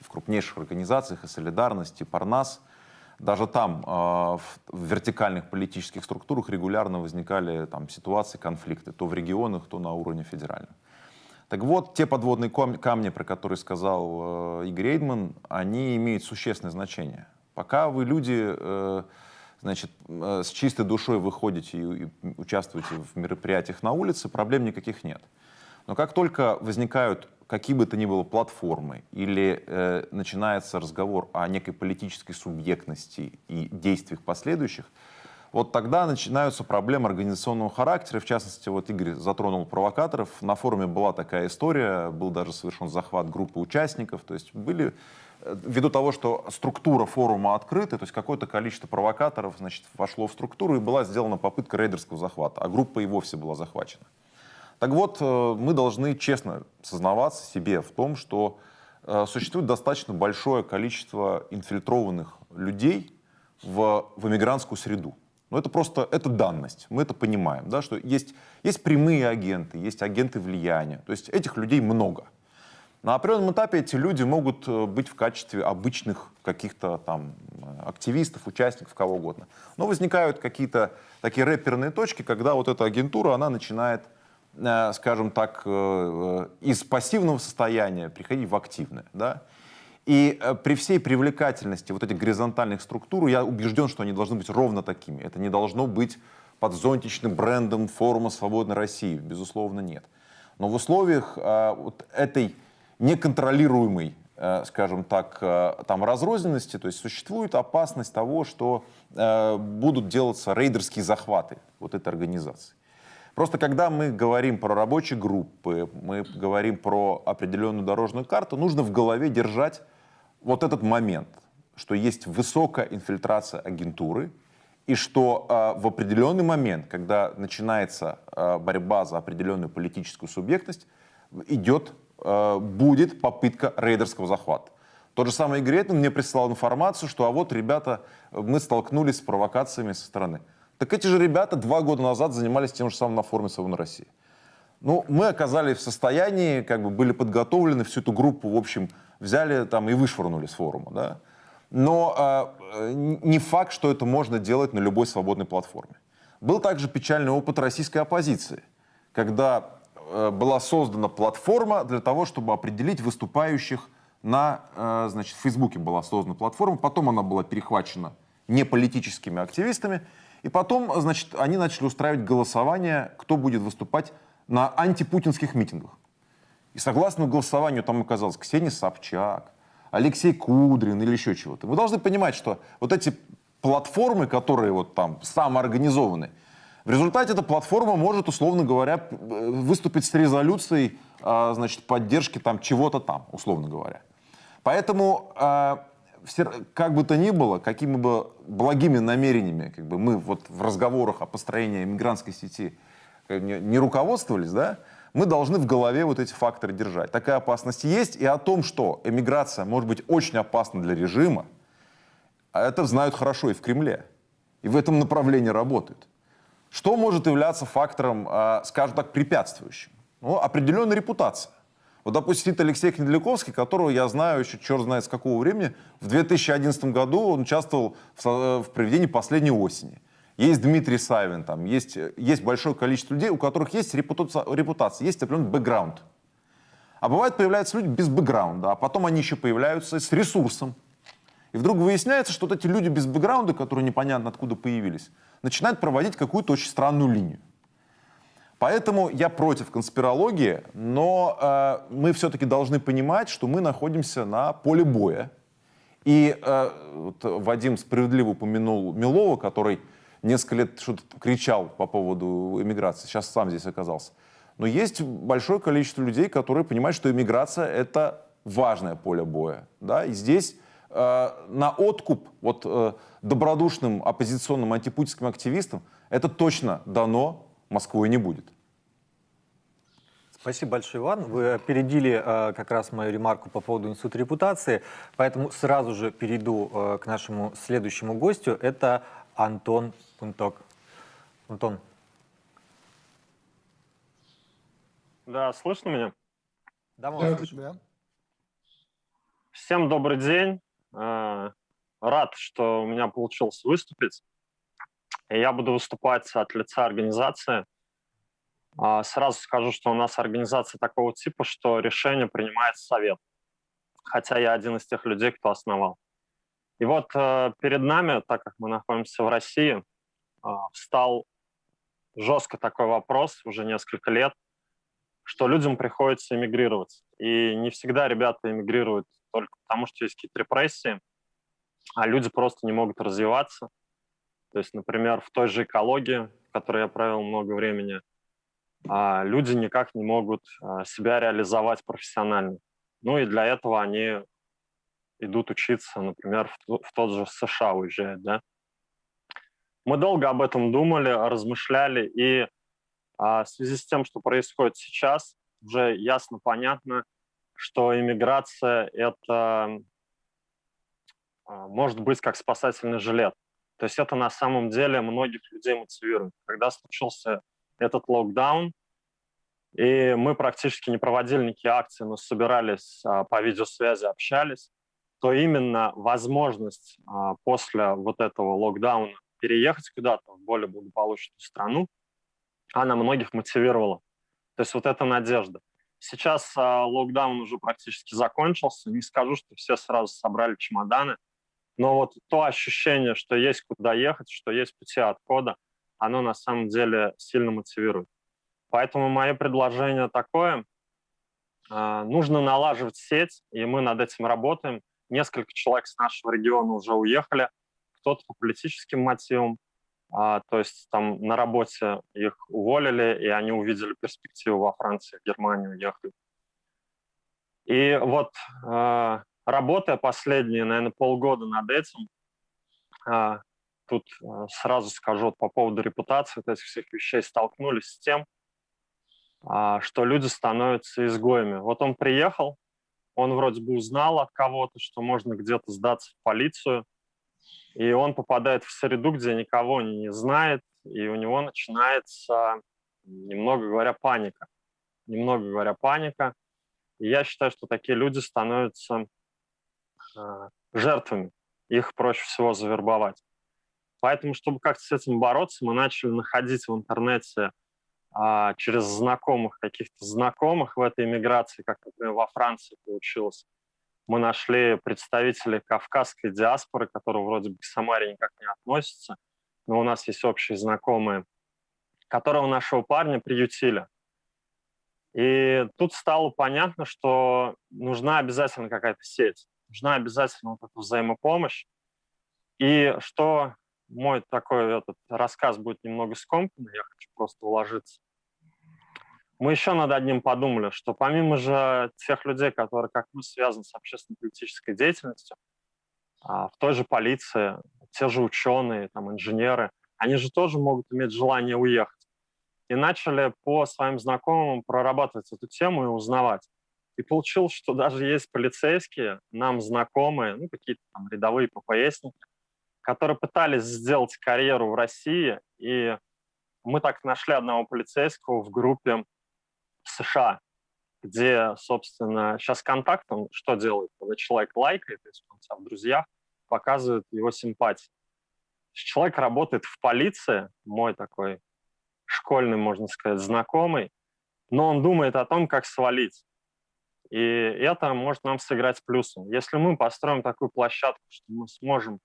в крупнейших организациях, и «Солидарность», и «Парнас», даже там, э, в вертикальных политических структурах регулярно возникали там, ситуации, конфликты, то в регионах, то на уровне федеральном. Так вот, те подводные камни, про которые сказал э, Игорь Эйдман, они имеют существенное значение. Пока вы люди э, значит, э, с чистой душой выходите и, и участвуете в мероприятиях на улице, проблем никаких нет. Но как только возникают какие бы то ни было платформы или э, начинается разговор о некой политической субъектности и действиях последующих, вот тогда начинаются проблемы организационного характера. В частности, вот Игорь затронул провокаторов. На форуме была такая история, был даже совершен захват группы участников. То есть были, ввиду того, что структура форума открыта, то есть какое-то количество провокаторов значит, вошло в структуру и была сделана попытка рейдерского захвата, а группа и вовсе была захвачена. Так вот, э, мы должны честно сознаваться себе в том, что э, существует достаточно большое количество инфильтрованных людей в, в эмигрантскую среду. Но это просто это данность, мы это понимаем, да, что есть, есть прямые агенты, есть агенты влияния, то есть этих людей много. На определенном этапе эти люди могут э, быть в качестве обычных каких-то там активистов, участников, кого угодно. Но возникают какие-то такие рэперные точки, когда вот эта агентура, она начинает Э, скажем так, э, э, из пассивного состояния приходить в активное. Да? И при всей привлекательности вот этих горизонтальных структур, я убежден, что они должны быть ровно такими. Это не должно быть под зонтичным брендом форума «Свободной России». Безусловно, нет. Но в условиях вот этой неконтролируемой, скажем так, там разрозненности, то есть существует опасность того, что будут делаться рейдерские захваты вот этой организации. Просто когда мы говорим про рабочие группы, мы говорим про определенную дорожную карту, нужно в голове держать вот этот момент, что есть высокая инфильтрация агентуры, и что э, в определенный момент, когда начинается э, борьба за определенную политическую субъектность, идет, э, будет попытка рейдерского захвата. Тот же самый Этман мне прислал информацию, что а вот, ребята, мы столкнулись с провокациями со стороны. Так эти же ребята два года назад занимались тем же самым на форуме «Свободной России». Ну, мы оказались в состоянии, как бы были подготовлены, всю эту группу, в общем, взяли там и вышвырнули с форума, да. Но э, не факт, что это можно делать на любой свободной платформе. Был также печальный опыт российской оппозиции, когда э, была создана платформа для того, чтобы определить выступающих на, э, значит, в Фейсбуке была создана платформа, потом она была перехвачена не политическими активистами, и потом, значит, они начали устраивать голосование, кто будет выступать на антипутинских митингах. И согласно голосованию там оказалось Ксения Собчак, Алексей Кудрин или еще чего-то. Вы должны понимать, что вот эти платформы, которые вот там самоорганизованы, в результате эта платформа может, условно говоря, выступить с резолюцией, а, значит, поддержки там чего-то там, условно говоря. Поэтому а, как бы то ни было, какими бы благими намерениями как бы мы вот в разговорах о построении мигрантской сети э, не руководствовались, да, мы должны в голове вот эти факторы держать. Такая опасность есть, и о том, что эмиграция может быть очень опасна для режима, а это знают хорошо и в Кремле, и в этом направлении работают. Что может являться фактором, а, скажем так, препятствующим? Ну, определенная репутация. Вот, допустим, сидит Алексей Кнеделяковский, которого я знаю еще черт знает с какого времени. В 2011 году он участвовал в, э, в проведении «Последней осени». Есть Дмитрий Савин, там, есть, есть большое количество людей, у которых есть репутация, репутация есть определенный бэкграунд. А бывает, появляются люди без бэкграунда, а потом они еще появляются с ресурсом. И вдруг выясняется, что вот эти люди без бэкграунда, которые непонятно откуда появились, начинают проводить какую-то очень странную линию. Поэтому я против конспирологии, но э, мы все-таки должны понимать, что мы находимся на поле боя. И э, вот Вадим справедливо упомянул Милова, который несколько лет что-то кричал по поводу иммиграции, сейчас сам здесь оказался. Но есть большое количество людей, которые понимают, что иммиграция — это важное поле боя. Да? И здесь на откуп вот, э, добродушным оппозиционным антипутинским активистам это точно дано Москвой не будет. Спасибо большое, Иван. Вы опередили э, как раз мою ремарку по поводу института репутации, поэтому сразу же перейду э, к нашему следующему гостю. Это Антон Пунток. Антон. Да, слышно меня? Да, мы вас слышим. Да. Всем добрый день. Э, рад, что у меня получилось выступить. Я буду выступать от лица организации. А, сразу скажу, что у нас организация такого типа, что решение принимает совет. Хотя я один из тех людей, кто основал. И вот э, перед нами, так как мы находимся в России, э, встал жестко такой вопрос уже несколько лет, что людям приходится эмигрировать. И не всегда ребята эмигрируют только потому, что есть какие-то репрессии, а люди просто не могут развиваться. То есть, например, в той же экологии, в которой я провел много времени, а, люди никак не могут а, себя реализовать профессионально. Ну и для этого они идут учиться, например, в, тот же США уезжают, да. Мы долго об этом думали, размышляли, и а, в связи с тем, что происходит сейчас, уже ясно понятно, что иммиграция — это а, может быть как спасательный жилет. То есть это на самом деле многих людей мотивирует. Когда случился этот локдаун, и мы практически не проводили никакие акции, но собирались а, по видеосвязи, общались, то именно возможность а, после вот этого локдауна переехать куда-то в более благополучную страну, она многих мотивировала. То есть вот эта надежда. Сейчас а, локдаун уже практически закончился. Не скажу, что все сразу собрали чемоданы, но вот то ощущение, что есть куда ехать, что есть пути отхода, оно на самом деле сильно мотивирует. Поэтому мое предложение такое. А, нужно налаживать сеть, и мы над этим работаем. Несколько человек с нашего региона уже уехали, кто-то по политическим мотивам, а, то есть там на работе их уволили, и они увидели перспективу во Франции, в Германию уехали. И вот а, работая последние, наверное, полгода над этим, а, тут а, сразу скажу по поводу репутации вот этих всех вещей, столкнулись с тем, а, что люди становятся изгоями. Вот он приехал, он вроде бы узнал от кого-то, что можно где-то сдаться в полицию, и он попадает в среду, где никого не знает, и у него начинается, немного говоря, паника. Немного говоря, паника. И я считаю, что такие люди становятся э, жертвами. Их проще всего завербовать. Поэтому, чтобы как-то с этим бороться, мы начали находить в интернете а, через знакомых, каких-то знакомых в этой иммиграции, как, например, во Франции получилось. Мы нашли представителей кавказской диаспоры, которые вроде бы к Самаре никак не относятся, но у нас есть общие знакомые, которого нашего парня приютили. И тут стало понятно, что нужна обязательно какая-то сеть, нужна обязательно вот эта взаимопомощь. И что мой такой этот рассказ будет немного скомканный, я хочу просто уложиться. Мы еще над одним подумали, что помимо же тех людей, которые, как мы, связаны с общественно-политической деятельностью, а, в той же полиции, те же ученые, там, инженеры, они же тоже могут иметь желание уехать. И начали по своим знакомым прорабатывать эту тему и узнавать. И получилось, что даже есть полицейские, нам знакомые, ну, какие-то там рядовые ППСники, которые пытались сделать карьеру в России, и мы так нашли одного полицейского в группе США, где, собственно, сейчас контактом что делает? Когда человек лайкает, если он себя в друзьях, показывает его симпатии. Человек работает в полиции, мой такой школьный, можно сказать, знакомый, но он думает о том, как свалить. И это может нам сыграть плюсом. Если мы построим такую площадку, что мы сможем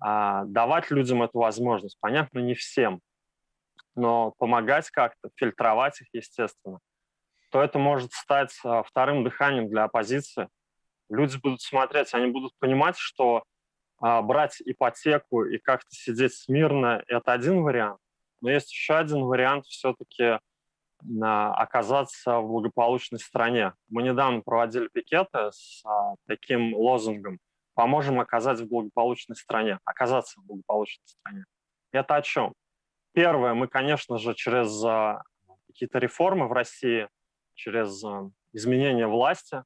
а, давать людям эту возможность, понятно, не всем, но помогать как-то, фильтровать их, естественно, то это может стать а, вторым дыханием для оппозиции. Люди будут смотреть, они будут понимать, что а, брать ипотеку и как-то сидеть смирно – это один вариант, но есть еще один вариант все-таки оказаться в благополучной стране. Мы недавно проводили пикеты с а, таким лозунгом «Поможем оказать в благополучной стране», оказаться в благополучной стране. Это о чем? Первое, мы, конечно же, через а, какие-то реформы в России, через а, изменение власти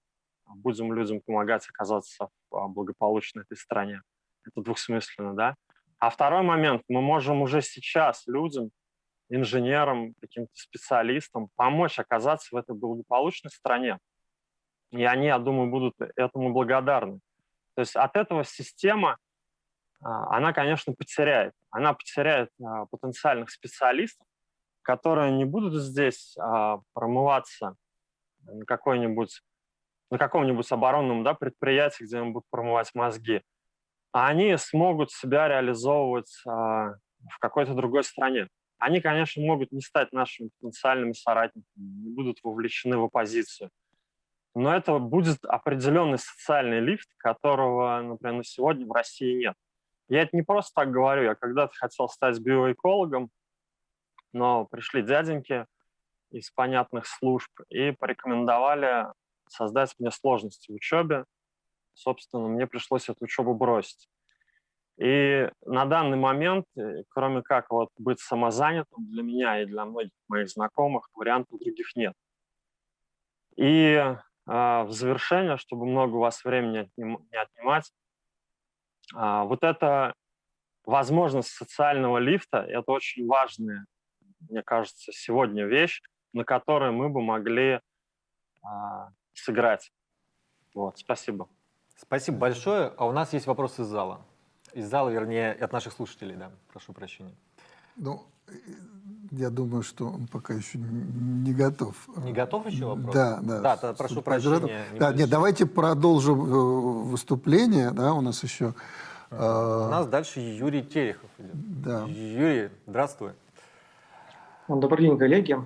будем людям помогать оказаться в а, благополучной этой стране. Это двухсмысленно, да? А второй момент, мы можем уже сейчас людям инженерам, каким-то специалистам помочь оказаться в этой благополучной стране. И они, я думаю, будут этому благодарны. То есть от этого система, а, она, конечно, потеряет. Она потеряет потенциальных специалистов, которые не будут здесь а, промываться на какой-нибудь на каком-нибудь оборонном да, предприятии, где им будут промывать мозги, а они смогут себя реализовывать в какой-то другой стране. Они, конечно, могут не стать нашими потенциальными соратниками, не будут вовлечены в оппозицию. Но это будет определенный социальный лифт, которого, например, на сегодня в России нет. Я это не просто так говорю. Я когда-то хотел стать биоэкологом, но пришли дяденьки из понятных служб и порекомендовали создать мне сложности в учебе. Собственно, мне пришлось эту учебу бросить. И на данный момент, э, кроме как вот быть самозанятым, для меня и для многих моих знакомых вариантов других нет. И э, в завершение, чтобы много у вас времени не отнимать, э, вот эта возможность социального лифта – это очень важная, мне кажется, сегодня вещь, на которой мы бы могли э, сыграть. Вот, спасибо. Спасибо большое. А у нас есть вопрос из зала. Из зала, вернее, от наших слушателей, да. Прошу прощения. Ну, я думаю, что он пока еще не готов. Не готов еще вопрос? Да, да. Да, то, прошу прощения. Не да, нет, давайте продолжим э, выступление, да, у нас еще... Э... У нас дальше Юрий Терехов идет. Да. Юрий, здравствуй. Добрый день, коллеги.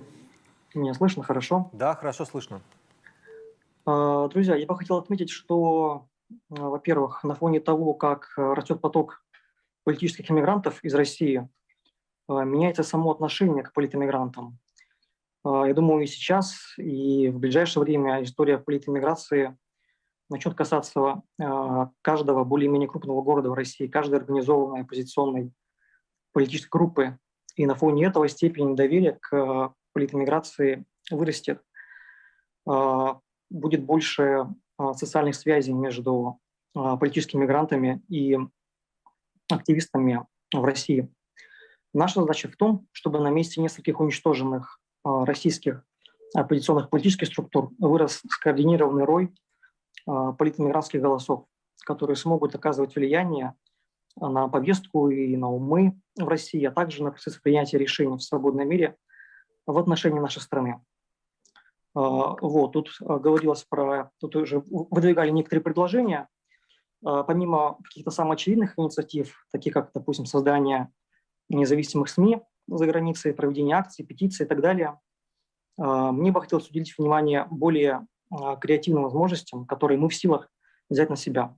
Меня слышно хорошо? Да, хорошо слышно. А, друзья, я бы хотел отметить, что а, во-первых, на фоне того, как э, растет поток политических иммигрантов из России, а, меняется само отношение к политэмигрантам. А, я думаю, и сейчас, и в ближайшее время история политэмиграции начнет касаться каждого более-менее крупного города в России, каждой организованной оппозиционной политической группы. И на фоне этого степень доверия к политэмиграции вырастет. Будет больше а, социальных связей между а, политическими мигрантами и активистами в России. Наша задача в том, чтобы на месте нескольких уничтоженных а, российских оппозиционных политических структур вырос скоординированный рой политэмигрантских голосов, которые смогут оказывать влияние на повестку и на умы в России, а также на процесс принятия решений в свободном мире в отношении нашей страны. А, вот, тут а, говорилось про, тут уже выдвигали некоторые предложения, помимо каких-то самых очевидных инициатив, таких как, допустим, создание независимых СМИ за границей, проведение акций, петиций и так далее, мне бы хотелось уделить внимание более креативным возможностям, которые мы в силах взять на себя.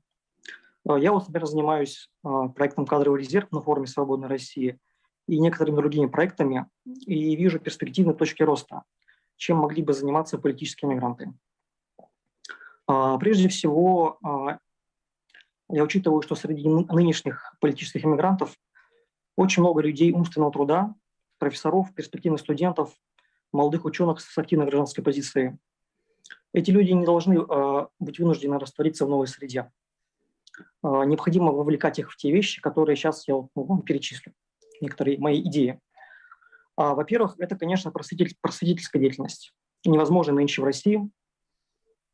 Я вот, например, занимаюсь проектом «Кадровый резерв» на форуме «Свободной России» и некоторыми другими проектами, и вижу перспективные точки роста – чем могли бы заниматься политические мигранты. А, прежде всего, а, я учитываю, что среди нынешних политических иммигрантов очень много людей умственного труда, профессоров, перспективных студентов, молодых ученых с активной гражданской позицией. Эти люди не должны а, быть вынуждены раствориться в новой среде. Э, необходимо вовлекать их в те вещи, которые сейчас я вам перечислю, некоторые мои идеи. А, Во-первых, это, конечно, просветитель, просветительская деятельность. Невозможно нынче в России.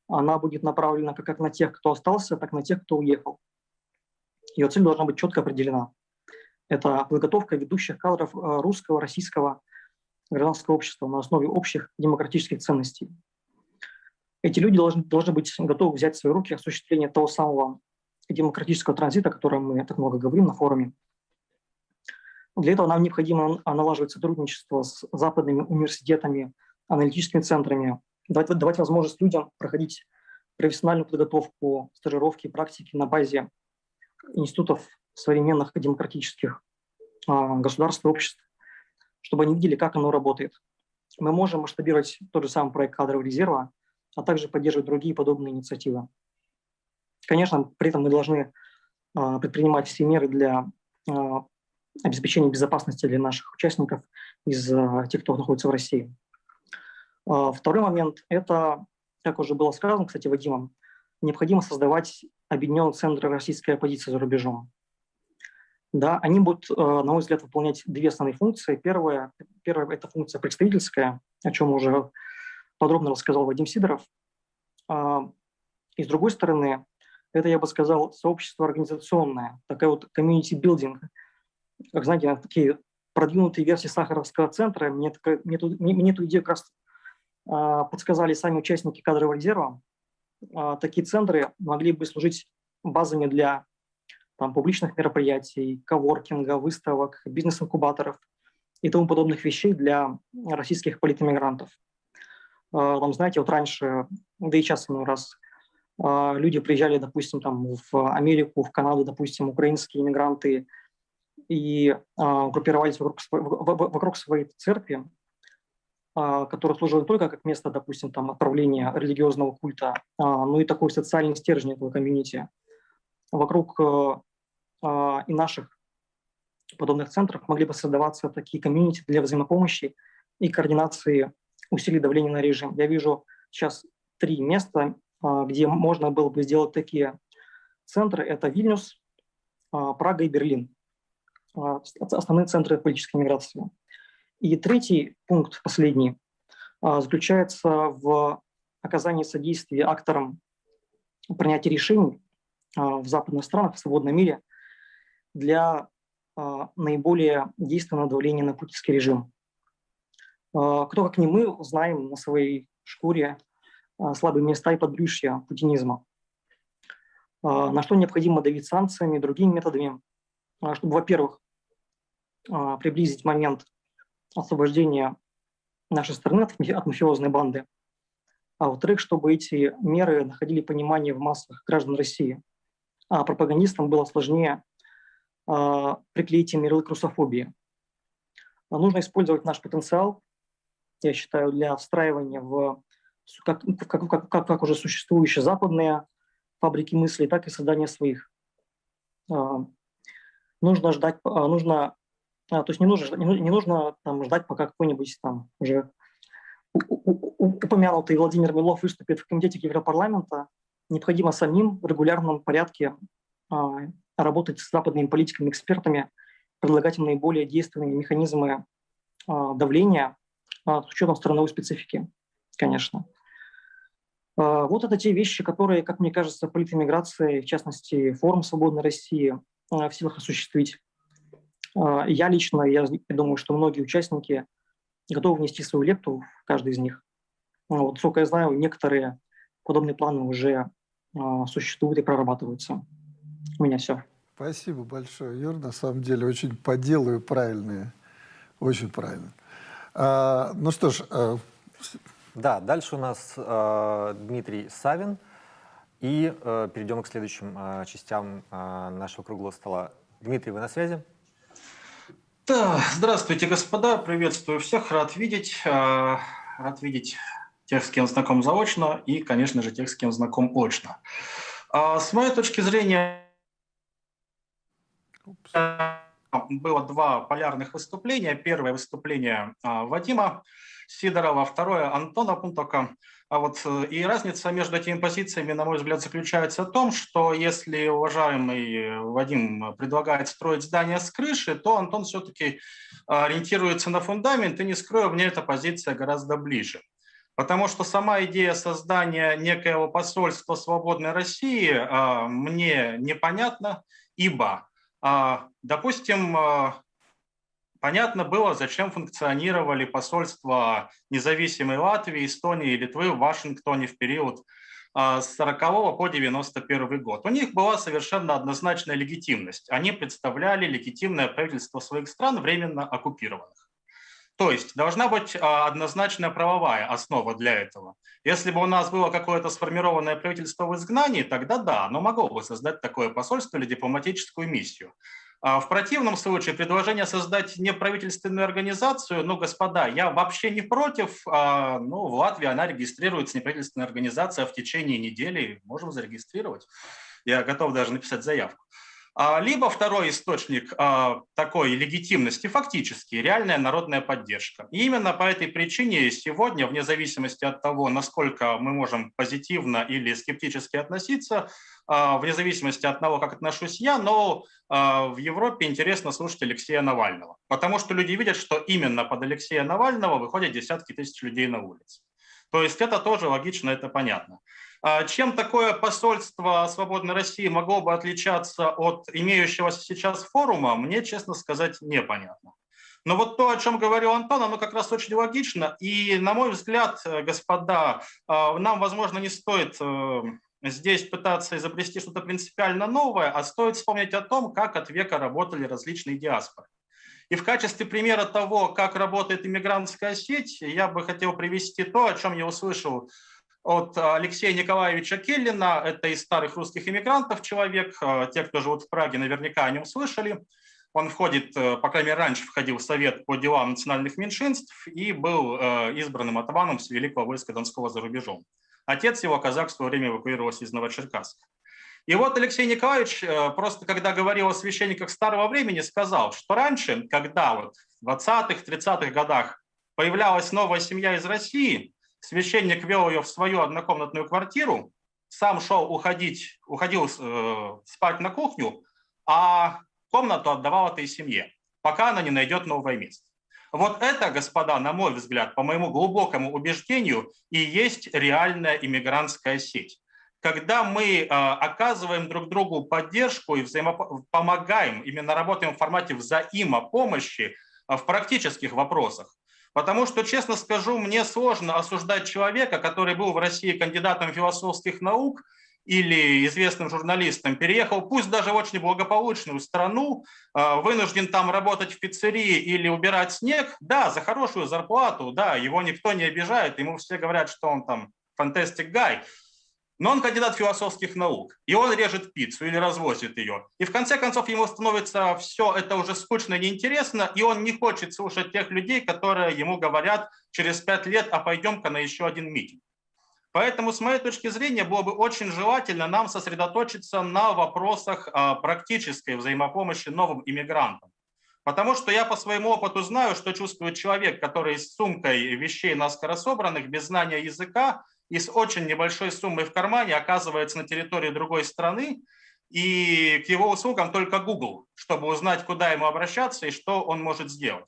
Она будет направлена как на тех, кто остался, так и на тех, кто уехал. Ее цель должна быть четко определена. Это подготовка ведущих кадров э, русского, российского гражданского общества на основе общих демократических ценностей. Эти люди должны, должны быть готовы взять в свои руки осуществление того самого демократического транзита, о котором мы так много говорим на форуме. Для этого нам необходимо налаживать сотрудничество с западными университетами, аналитическими центрами, давать, давать возможность людям проходить профессиональную подготовку, стажировки, практики на базе институтов современных демократических а, государств и обществ, чтобы они видели, как оно работает. Мы можем масштабировать тот же самый проект кадрового резерва, а также поддерживать другие подобные инициативы. Конечно, при этом мы должны а, предпринимать все меры для а, обеспечения безопасности для наших участников из тех, кто находится в России. Второй момент – это, как уже было сказано, кстати, Вадимом, необходимо создавать объединенные центры российской оппозиции за рубежом. Да, они будут, на мой взгляд, выполнять две основные функции. Первая, первая – это функция представительская, о чем уже подробно рассказал Вадим Сидоров. А, и с другой стороны, это, я бы сказал, сообщество организационное, такая вот building. Как знаете, такие продвинутые версии Сахаровского центра. Мне, мне, мне, мне эту идею как раз а, подсказали сами участники кадрового резерва. А, такие центры могли бы служить базами для там, публичных мероприятий, коворкинга, выставок, бизнес-инкубаторов и тому подобных вещей для российских политэмигрантов. А, там, знаете, вот раньше, да и сейчас иной раз, люди приезжали, допустим, там, в Америку, в Канаду, допустим, украинские иммигранты, и а, группировались вокруг, вокруг своей церкви, которая служила не только как место, допустим, там, отправления религиозного культа, но и такой социальный стержень этого комьюнити – вокруг а, и наших подобных центров могли бы создаваться такие комьюнити для взаимопомощи и координации усилий давления на режим. Я вижу сейчас три места, а, где можно было бы сделать такие центры. Это Вильнюс, а, Прага и Берлин. Основные центры политической миграции. И третий пункт, последний, заключается в оказании содействия акторам принятия решений а, в западных странах, в свободном мире, для а, наиболее действенного давления на путинский режим. А, кто, как не мы, знаем на своей шкуре слабые места и подбрюшья путинизма, на что необходимо давить санкциями и другими методами, чтобы, во-первых, приблизить момент освобождения нашей страны от мафиозной банды, а во-вторых, чтобы эти меры находили понимание в массах граждан России – а пропагандистам было сложнее приклеить им ярлык русофобии. Нужно использовать наш потенциал, я считаю, для встраивания в как, как, как, как, как уже существующие западные фабрики мыслей, так и создания своих. А, нужно ждать, а, нужно, а, то есть не нужно, не, нужно там, ждать, пока какой-нибудь там уже упомянутый Владимир Милов выступит в комитете Европарламента, необходимо самим в регулярном порядке работать с западными политиками, экспертами, предлагать им наиболее действенные механизмы давления с учетом страновой специфики, конечно. Вот это те вещи, которые, как мне кажется, политэмиграция, в частности, форум «Свободной России» в силах осуществить. Я лично, я думаю, что многие участники готовы внести свою лепту, каждый из них. Вот, сколько я знаю, некоторые подобные планы уже а, существуют и прорабатываются. У меня все. Спасибо большое, Юр. На самом деле очень по делу и правильные. Очень правильно. А, ну что ж... Да, дальше у нас э, Дмитрий Савин. И э, перейдем к следующим э, частям э, нашего круглого стола. Дмитрий, вы на связи? Да, здравствуйте, господа. Приветствую всех. Рад видеть. Э, рад видеть тех, с кем знаком заочно, и, конечно же, тех, с кем знаком очно. А с моей точки зрения, было два полярных выступления. Первое выступление Вадима Сидорова, второе Антона Пунтока. А вот э, и разница между этими позициями, на мой взгляд, заключается в том, что если уважаемый Вадим предлагает строить здание с крыши, то Антон все-таки ориентируется на фундамент, и не скрою, мне эта позиция гораздо ближе. Потому что сама идея создания некоего посольства свободной России а, мне непонятна, ибо, а, допустим, а, Понятно было, зачем функционировали посольства независимой Латвии, Эстонии и Литвы в Вашингтоне в период а, с 40 по 91 год. У них была совершенно однозначная легитимность. Они представляли легитимное правительство своих стран, временно оккупированных. То есть должна быть а, однозначная правовая основа для этого. Если бы у нас было какое-то сформированное правительство в изгнании, тогда да, оно могло бы создать такое посольство или дипломатическую миссию. А в противном случае предложение создать неправительственную организацию, ну, господа, я вообще не против, а, ну, в Латвии она регистрируется, неправительственная организация, в течение недели можем зарегистрировать. Я готов даже написать заявку. А, либо второй источник а, такой легитимности, фактически, реальная народная поддержка. И именно по этой причине сегодня, вне зависимости от того, насколько мы можем позитивно или скептически относиться, а, вне зависимости от того, как отношусь я, но в Европе интересно слушать Алексея Навального, потому что люди видят, что именно под Алексея Навального выходят десятки тысяч людей на улицы. То есть это тоже логично, это понятно. А чем такое посольство Свободной России могло бы отличаться от имеющегося сейчас форума, мне, честно сказать, непонятно. Но вот то, о чем говорил Антон, оно как раз очень логично. И, на мой взгляд, господа, а, нам, возможно, не стоит э, здесь пытаться изобрести что-то принципиально новое, а стоит вспомнить о том, как от века работали различные диаспоры. И в качестве примера того, как работает иммигрантская сеть, я бы хотел привести то, о чем я услышал от Алексея Николаевича Келлина. Это из старых русских иммигрантов человек. Э, те, кто живут в Праге, наверняка о нем слышали. Он входит, э, по крайней мере, раньше входил в Совет по делам национальных меньшинств и был э, избранным атаманом с Великого войска Донского за рубежом. Отец его, казак, в свое время эвакуировался из Новочеркасска. И вот Алексей Николаевич, просто когда говорил о священниках старого времени, сказал, что раньше, когда вот в 20-х, 30-х годах появлялась новая семья из России, священник вел ее в свою однокомнатную квартиру, сам шел уходить, уходил э, спать на кухню, а комнату отдавал этой семье, пока она не найдет новое место. Вот это, господа, на мой взгляд, по моему глубокому убеждению, и есть реальная иммигрантская сеть. Когда мы э, оказываем друг другу поддержку и взаимопомогаем, именно работаем в формате взаимопомощи э, в практических вопросах, Потому что, честно скажу, мне сложно осуждать человека, который был в России кандидатом философских наук или известным журналистом, переехал, пусть даже в очень благополучную страну, а, вынужден там работать в пиццерии или убирать снег, да, за хорошую зарплату, да, его никто не обижает, ему все говорят, что он там фантастик гай, но он кандидат философских наук, и он режет пиццу или развозит ее. И в конце концов ему становится все это уже скучно и неинтересно, и он не хочет слушать тех людей, которые ему говорят через пять лет, а пойдем-ка на еще один митинг. Поэтому, с моей точки зрения, было бы очень желательно нам сосредоточиться на вопросах а, практической взаимопомощи новым иммигрантам. Потому что я по своему опыту знаю, что чувствует человек, который с сумкой вещей наскоро собранных, без знания языка, и с очень небольшой суммой в кармане оказывается на территории другой страны, и к его услугам только Google, чтобы узнать, куда ему обращаться и что он может сделать.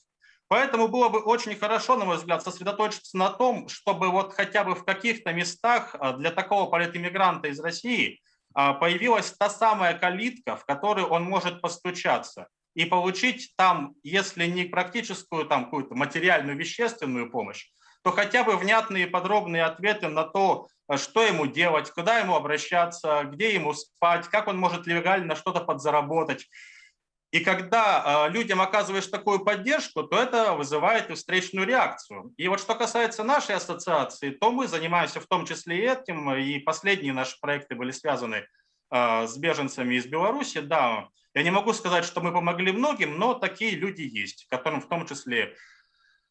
Поэтому было бы очень хорошо, на мой взгляд, сосредоточиться на том, чтобы вот хотя бы в каких-то местах а, для такого политиммигранта из России а, появилась та самая калитка, в которую он может постучаться и получить там, если не практическую, там какую-то материальную, вещественную помощь, то хотя бы внятные подробные ответы на то, что ему делать, куда ему обращаться, где ему спать, как он может легально что-то подзаработать. И когда э, людям оказываешь такую поддержку, то это вызывает и встречную реакцию. И вот что касается нашей ассоциации, то мы занимаемся в том числе и этим, и последние наши проекты были связаны э, с беженцами из Беларуси. Да, я не могу сказать, что мы помогли многим, но такие люди есть, которым в том числе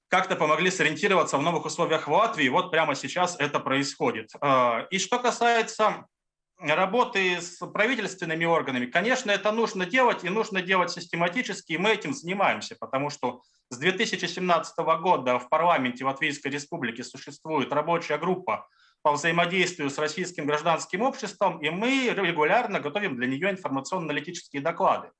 как-то помогли сориентироваться в новых условиях в Латвии. Вот прямо сейчас это происходит. А, и что касается работы с правительственными органами, конечно, это нужно делать и нужно делать систематически, и мы этим занимаемся, потому что с 2017 года в парламенте Латвийской Республики существует рабочая группа по взаимодействию с российским гражданским обществом, и мы регулярно готовим для нее информационно-аналитические доклады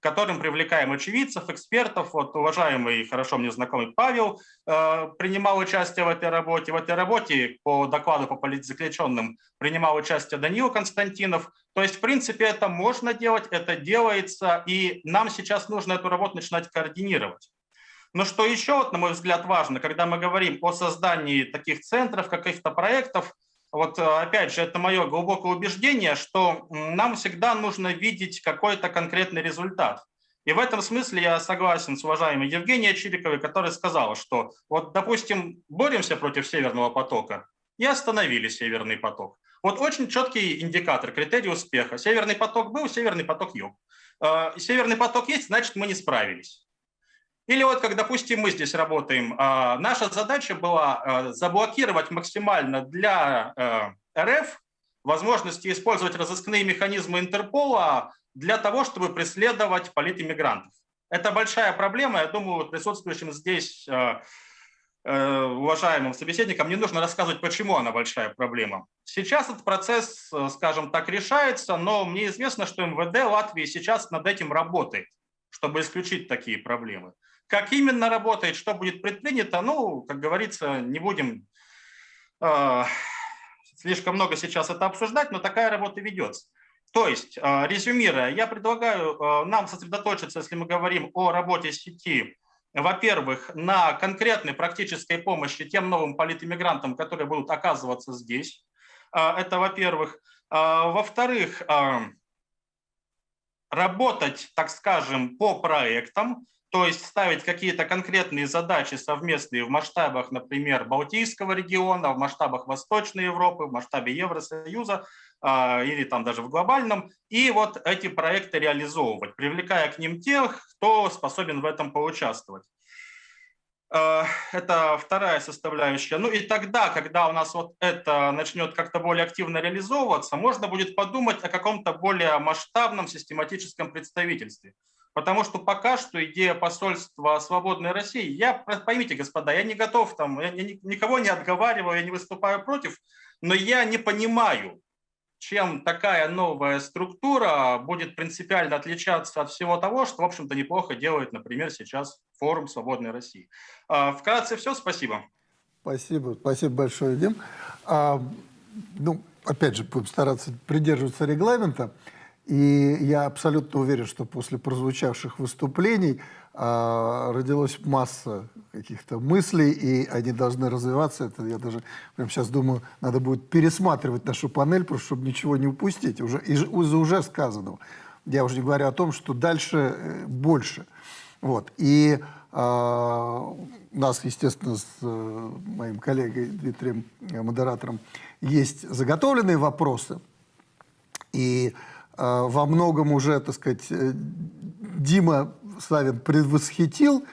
которым привлекаем очевидцев, экспертов. Вот уважаемый, хорошо мне знакомый Павел э, принимал участие в этой работе. В этой работе по докладу по политзаключенным принимал участие Даниил Константинов. То есть, в принципе, это можно делать, это делается, и нам сейчас нужно эту работу начинать координировать. Но что еще, на мой взгляд, важно, когда мы говорим о создании таких центров, каких-то проектов, вот э, опять же, это мое глубокое убеждение, что нам всегда нужно видеть какой-то конкретный результат. И в этом смысле я согласен с уважаемой Евгенией Чириковой, которая сказала, что вот, допустим, боремся против Северного потока и остановили Северный поток. Вот очень четкий индикатор, критерий успеха. Северный поток был, Северный поток юг. Э, Северный поток есть, значит, мы не справились. Или вот как, допустим, мы здесь работаем, а, наша задача была а, заблокировать максимально для э, РФ возможности использовать разыскные механизмы Интерпола для того, чтобы преследовать политиммигрантов. Это большая проблема, я думаю, присутствующим здесь э, э, уважаемым собеседникам не нужно рассказывать, почему она большая проблема. Сейчас этот процесс, скажем так, решается, но мне известно, что МВД Латвии сейчас над этим работает, чтобы исключить такие проблемы. Как именно работает, что будет предпринято, ну, как говорится, не будем э, слишком много сейчас это обсуждать, но такая работа ведется. То есть, э, резюмируя, я предлагаю э, нам сосредоточиться, если мы говорим о работе сети, во-первых, на конкретной практической помощи тем новым политиммигрантам, которые будут оказываться здесь. Это во-первых. Во-вторых, работать, так скажем, по проектам, то есть ставить какие-то конкретные задачи совместные в масштабах, например, Балтийского региона, в масштабах Восточной Европы, в масштабе Евросоюза а, или там даже в глобальном, и вот эти проекты реализовывать, привлекая к ним тех, кто способен в этом поучаствовать. А, это вторая составляющая. Ну и тогда, когда у нас вот это начнет как-то более активно реализовываться, можно будет подумать о каком-то более масштабном систематическом представительстве. Потому что пока что идея посольства свободной России, я, поймите, господа, я не готов там, я никого не отговариваю, я не выступаю против, но я не понимаю, чем такая новая структура будет принципиально отличаться от всего того, что, в общем-то, неплохо делает, например, сейчас форум «Свободной России». А, вкратце все, спасибо. Спасибо, спасибо большое, Дим. А, ну, опять же, будем стараться придерживаться регламента. И я абсолютно уверен, что после прозвучавших выступлений э, родилась масса каких-то мыслей, и они должны развиваться. Это я даже прямо сейчас думаю, надо будет пересматривать нашу панель, просто чтобы ничего не упустить уже, из, из уже сказанного. Я уже не говорю о том, что дальше э, больше. Вот. И э, нас, естественно, с э, моим коллегой Дмитрием, э, модератором, есть заготовленные вопросы. И во многом уже, так сказать, э, Дима Савин предвосхитил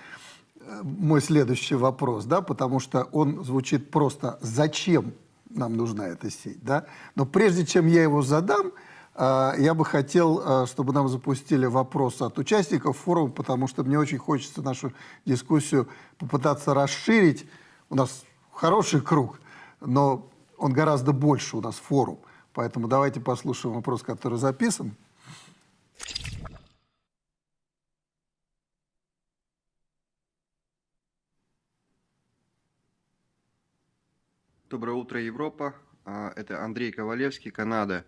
э, мой следующий вопрос, да, потому что он звучит просто «Зачем нам нужна эта сеть?», да? Но прежде чем я его задам, я бы хотел, чтобы нам запустили вопросы от участников форума, потому что мне очень хочется нашу дискуссию попытаться расширить. У нас хороший круг, но он гораздо больше у нас форум. Поэтому давайте послушаем вопрос, который записан. Доброе утро, Европа. А, это Андрей Ковалевский, Канада.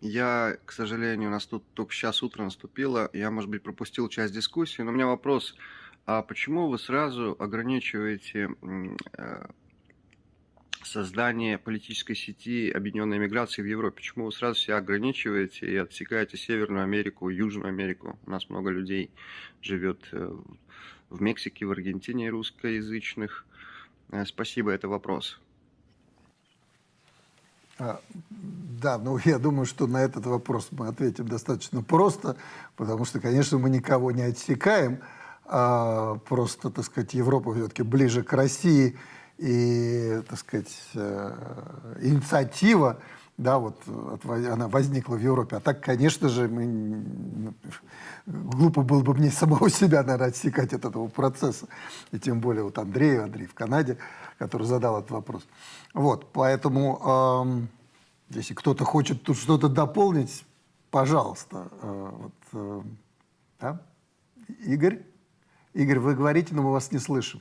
Я, к сожалению, у нас тут только сейчас утро наступило. Я, может быть, пропустил часть дискуссии, но у меня вопрос. А почему вы сразу ограничиваете э, создание политической сети объединенной миграции в Европе? Почему вы сразу себя ограничиваете и отсекаете Северную Америку, Южную Америку? У нас много людей живет э, в Мексике, в Аргентине русскоязычных. Э, спасибо, это вопрос. А, да, ну я думаю, что на этот вопрос мы ответим достаточно просто, потому что, конечно, мы никого не отсекаем, а просто, так сказать, Европа все-таки ближе к России, и, так сказать, э, инициатива да, вот от во- она возникла в Европе. А так, конечно же, мы, н- глупо было бы мне самого себя, наверное, отсекать от этого процесса. И тем более вот Андрей, Андрей в Канаде, который задал этот вопрос. Вот, поэтому, эм, если кто-то хочет тут что-то дополнить, пожалуйста. Э, вот, э, да? Игорь? Игорь, вы говорите, но мы вас не слышим.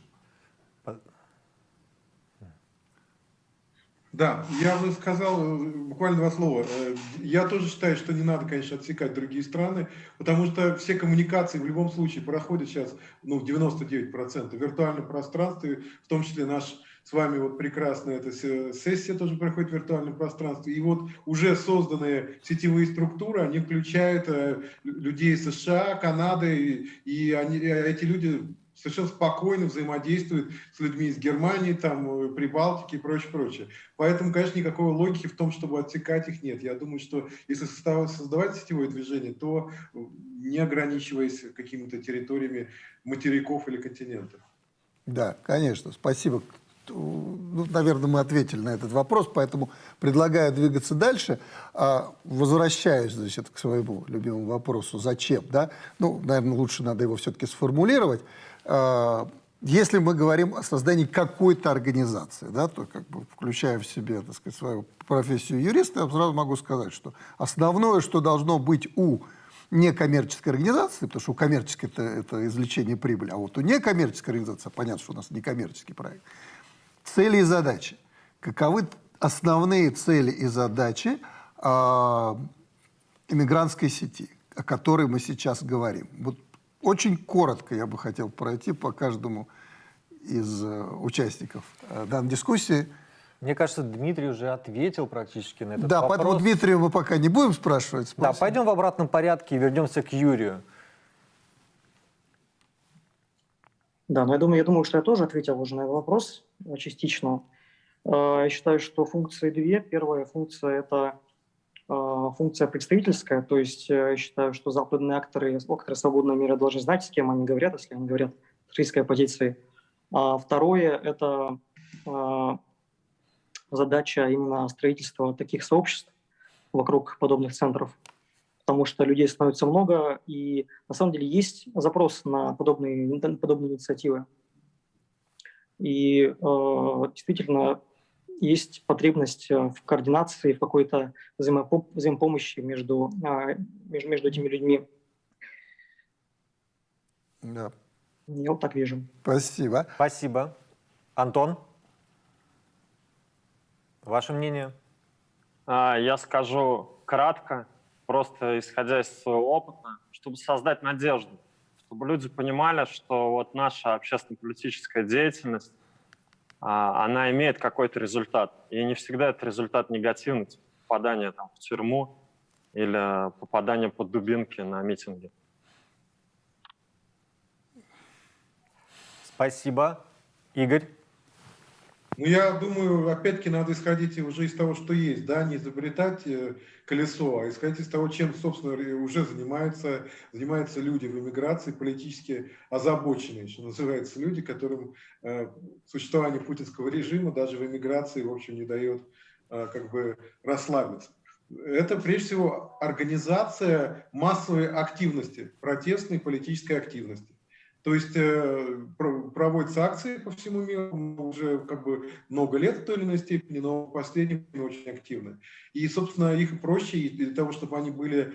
Да, я бы сказал э, буквально два слова. Э, Я тоже считаю, что не надо, конечно, отсекать другие страны, потому что все коммуникации в любом случае проходят сейчас, ну, 99% в виртуальном пространстве, в том числе наш с вами вот прекрасная эта се- сессия тоже проходит в виртуальном пространстве. И вот уже созданные сетевые структуры, они включают э, людей США, Канады, и, они, эти люди совершенно спокойно взаимодействуют с людьми из Германии, там, э, Прибалтики и прочее, прочее. Поэтому, конечно, никакой логики в том, чтобы отсекать их нет. Я думаю, что если создавать сетевое движение, то э, не ограничиваясь какими-то территориями материков или континентов. Да, конечно, спасибо. Ну, наверное, мы ответили на этот вопрос, поэтому предлагаю двигаться дальше. А, Возвращаюсь, значит, к своему любимому вопросу, зачем, да? Ну, наверное, лучше надо его все-таки сформулировать. А, Если мы говорим о создании какой-то организации, да, то как бы включая в себе, так сказать, свою профессию юриста, я сразу могу сказать, что основное, что должно быть у некоммерческой организации, потому что у коммерческой это, это извлечение прибыли, а вот у некоммерческой организации, понятно, что у нас некоммерческий проект, цели и задачи. Каковы основные цели и задачи а, иммигрантской сети, о которой мы сейчас говорим? Вот очень коротко я бы хотел пройти по каждому из э, участников э, данной дискуссии. Мне кажется, Дмитрий уже ответил практически на этот да, вопрос. поэтому Дмитрия мы пока не будем спрашивать. Да, спросим. пойдем в обратном порядке и вернемся к Юрию. Да, но я думаю, я думаю, что я тоже ответил уже на этот вопрос э, частично. Я считаю, что функции две. Первая функция – это функция представительская, то есть э, я считаю, что западные акторы, акторы свободного мира должны знать, с кем они говорят, если они говорят с российской позиции. А второе – это э, задача именно строительства таких сообществ вокруг подобных центров, потому что людей становится много, и на самом деле есть запрос на подобные, подобные инициативы. И э, действительно есть потребность э, в координации, в какой-то взаимопо- взаимопомощи между, э, между, между этими людьми. Да, Я вот так вижу. спасибо. Спасибо. Антон? Ваше мнение? А, Я скажу кратко, просто исходя из своего опыта, чтобы создать надежду, чтобы люди понимали, что вот наша общественно-политическая деятельность, а, она имеет какой-то результат. И не всегда это результат негативный, типа попадание там, в тюрьму или попадание под дубинки на митинге. Спасибо. Игорь? Ну, я думаю, опять-таки надо исходить уже из того, что есть, да, не изобретать э, колесо, а исходить из того, чем, собственно, уже занимаются, занимаются люди в эмиграции, политически озабоченные, что называется, люди, которым э, существование путинского режима даже в эмиграции, в общем, не дает э, как бы расслабиться. Это, прежде всего, организация массовой активности, протестной политической активности. То есть э, про- проводятся акции по всему миру уже как бы много лет в той или иной степени, но в последнее время очень активны. И, собственно, их проще для того, чтобы они были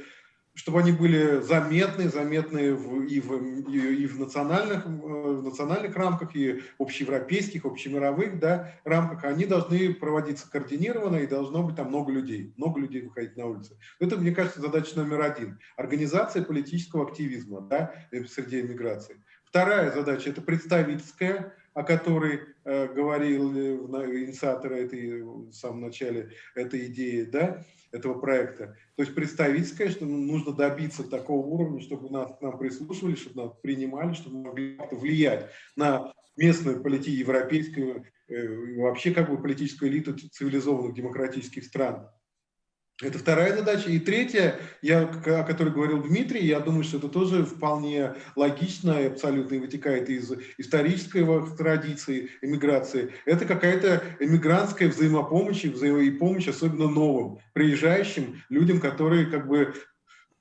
чтобы они были заметны, заметны в, и, в, и, и в, национальных, э, в национальных рамках, и общеевропейских, общемировых да, рамках, они должны проводиться координированно, и должно быть там много людей, много людей выходить на улицы. Это, мне кажется, задача номер один. Организация политического активизма да, э, среди эмиграции. Вторая задача – это представительская, о которой э, говорил э, инициатор этой, в самом начале этой идеи, да, этого проекта. То есть представительская, что нужно добиться такого уровня, чтобы нас, к нам прислушивали, чтобы нас принимали, чтобы мы могли влиять на местную политику европейскую, э, вообще как бы политическую элиту цивилизованных демократических стран. Это вторая задача. И третья, я, о которой говорил Дмитрий, я думаю, что это тоже вполне логично и абсолютно вытекает из исторической традиции эмиграции. Это какая-то эмигрантская взаимопомощь и взаимопомощь, особенно новым, приезжающим людям, которые как бы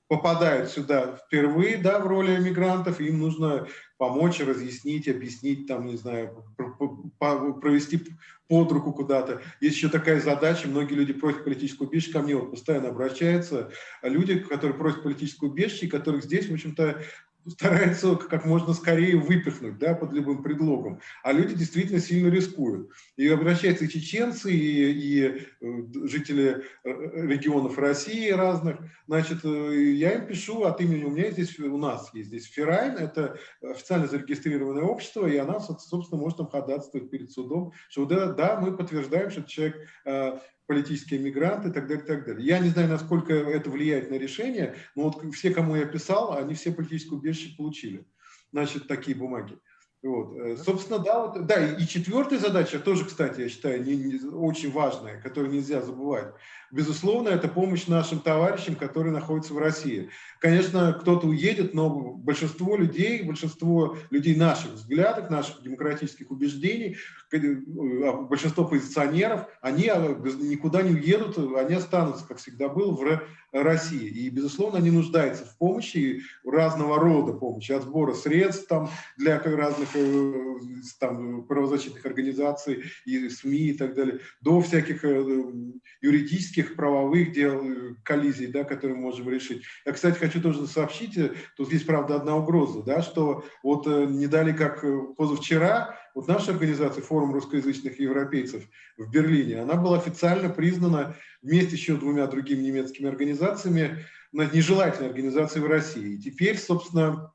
попадают сюда впервые, да, в роли эмигрантов, им нужно помочь, разъяснить, объяснить, там, не знаю, провести под руку куда-то. Есть еще такая задача, многие люди просят политическую убежище, ко мне вот постоянно обращаются, люди, которые просят политическую убежище, которых здесь, в общем-то, старается как можно скорее выпихнуть да, под любым предлогом. А люди действительно сильно рискуют. И обращаются и чеченцы, и, и э, жители э, регионов России разных. Значит, э, я им пишу от имени, у меня здесь, у нас есть здесь Ферайн, это официально зарегистрированное общество, и она, собственно, может там ходатайствовать перед судом, что да, да мы подтверждаем, что человек политические мигранты и так далее, и так далее. Я не знаю, насколько это влияет на решение, но вот все, кому я писал, они все политическое убежище получили. Значит, такие бумаги. Вот. Э, собственно, да, вот, да, и четвертая задача тоже, кстати, я считаю, не, не, очень важная, которую нельзя забывать. Безусловно, это помощь нашим товарищам, которые находятся в России. Конечно, кто-то уедет, но большинство людей, большинство людей наших взглядов, наших демократических убеждений, э, а большинство позиционеров, они а, никуда не уедут, они останутся, как всегда было, в России. И, безусловно, они нуждаются в помощи, разного рода помощи, от сбора средств там, для разных э, там, правозащитных организаций и СМИ и так далее, до всяких э, юридических, правовых дел, э, коллизий, да, которые мы можем решить. Я, кстати, хочу тоже сообщить, тут есть, правда, одна угроза, да, что вот не дали как позавчера, вот наша организация, форум русскоязычных европейцев в Берлине, она была официально признана вместе еще двумя другими немецкими организациями нежелательной организацией в России. И теперь, собственно,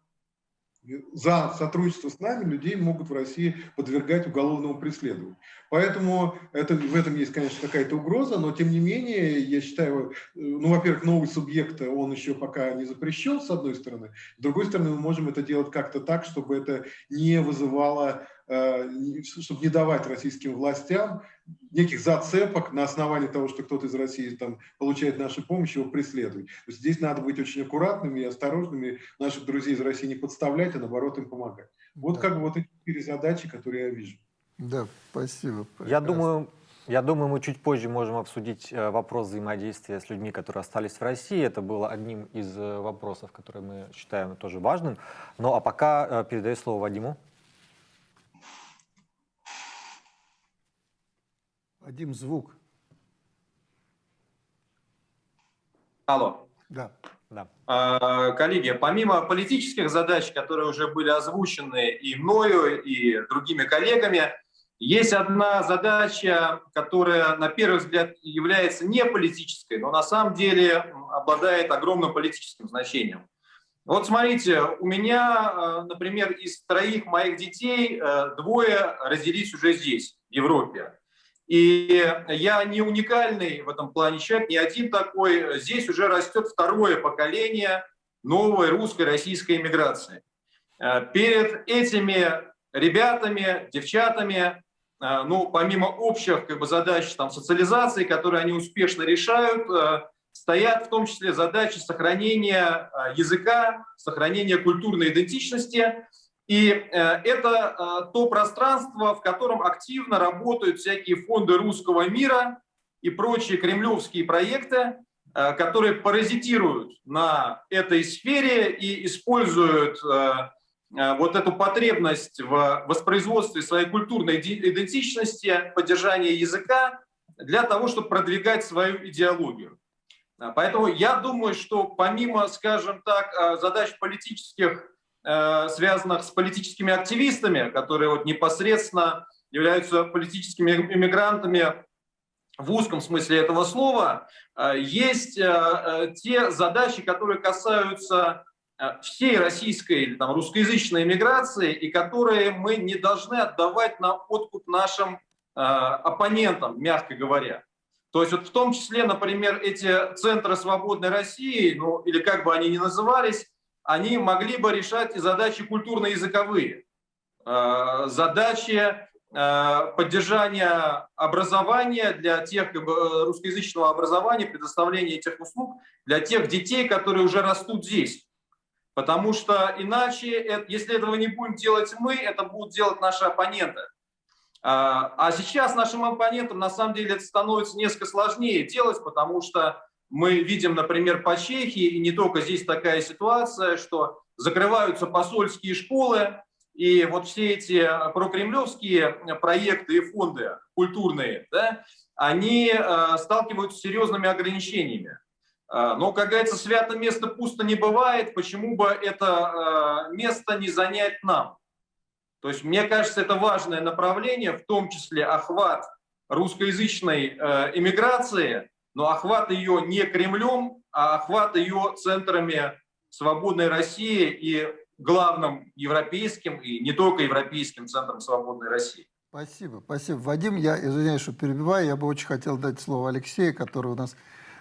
за сотрудничество с нами людей могут в России подвергать уголовному преследованию. Поэтому это, в этом есть, конечно, какая-то угроза, но тем не менее, я считаю, ну, во-первых, новый субъект, он еще пока не запрещен, с одной стороны. С другой стороны, мы можем это делать как-то так, чтобы это не вызывало Э, чтобы не давать российским властям неких зацепок на основании того, что кто-то из России там получает нашу помощь, его преследовать. То есть здесь надо быть очень аккуратными и осторожными, наших друзей из России не подставлять, а наоборот им помогать. Вот да. как бы вот эти четыре задачи, которые я вижу. Да, спасибо. Прекрасно. Я думаю, я думаю, мы чуть позже можем обсудить э, вопрос взаимодействия с людьми, которые остались в России. Это было одним из э, вопросов, которые мы считаем тоже важным. Ну а пока передаю слово Вадиму. Вадим, звук. Алло. Да. Да. А, коллеги, помимо политических задач, которые уже были озвучены и мною, и другими коллегами, есть одна задача, которая на первый взгляд является не политической, но на самом деле обладает огромным политическим значением. Вот смотрите, у меня, э, например, из троих моих детей э, двое родились уже здесь, в Европе. И я не уникальный в этом плане человек, не один такой. Здесь уже растет второе поколение новой русской, российской иммиграции. Э, перед этими ребятами, девчатами, э, ну, помимо общих как бы, задач там, социализации, которые они успешно решают, э, стоят в том числе задачи сохранения языка, сохранения культурной идентичности – и э, это э, то пространство, в котором активно работают всякие фонды русского мира и прочие кремлевские проекты, э, которые паразитируют на этой сфере и используют вот эту потребность в воспроизводстве своей культурной идентичности, поддержания языка для того, чтобы продвигать свою идеологию. Поэтому я думаю, что помимо, скажем так, задач политических связанных с политическими активистами, которые вот непосредственно являются политическими иммигрантами в узком смысле этого слова, э, есть э, те задачи, которые касаются всей российской или там, русскоязычной иммиграции и которые мы не должны отдавать на откуп нашим оппонентам, мягко говоря. То есть вот в том числе, например, эти центры свободной России, ну или как бы они ни назывались, они могли бы решать и задачи культурно-языковые, э, задачи э, поддержания образования для тех э, русскоязычного образования, предоставления этих услуг для тех детей, которые уже растут здесь. Потому что иначе, если этого не будем делать мы, это будут делать наши оппоненты. А сейчас нашим оппонентам на самом деле это становится несколько сложнее делать, потому что мы видим, например, по Чехии, и не только здесь такая ситуация, что закрываются посольские школы, и вот все эти прокремлевские проекты и фонды культурные, да, они э, сталкиваются с серьезными ограничениями. Э, но, как говорится, свято место пусто не бывает, почему бы это э, место не занять нам? То есть, мне кажется, это важное направление, в том числе охват русскоязычной эмиграции, но охват ее не Кремлем, а охват ее центрами свободной России и главным европейским и не только европейским центром свободной России. Спасибо, спасибо. Вадим, я извиняюсь, что перебиваю, я бы очень хотел дать слово Алексею, который у нас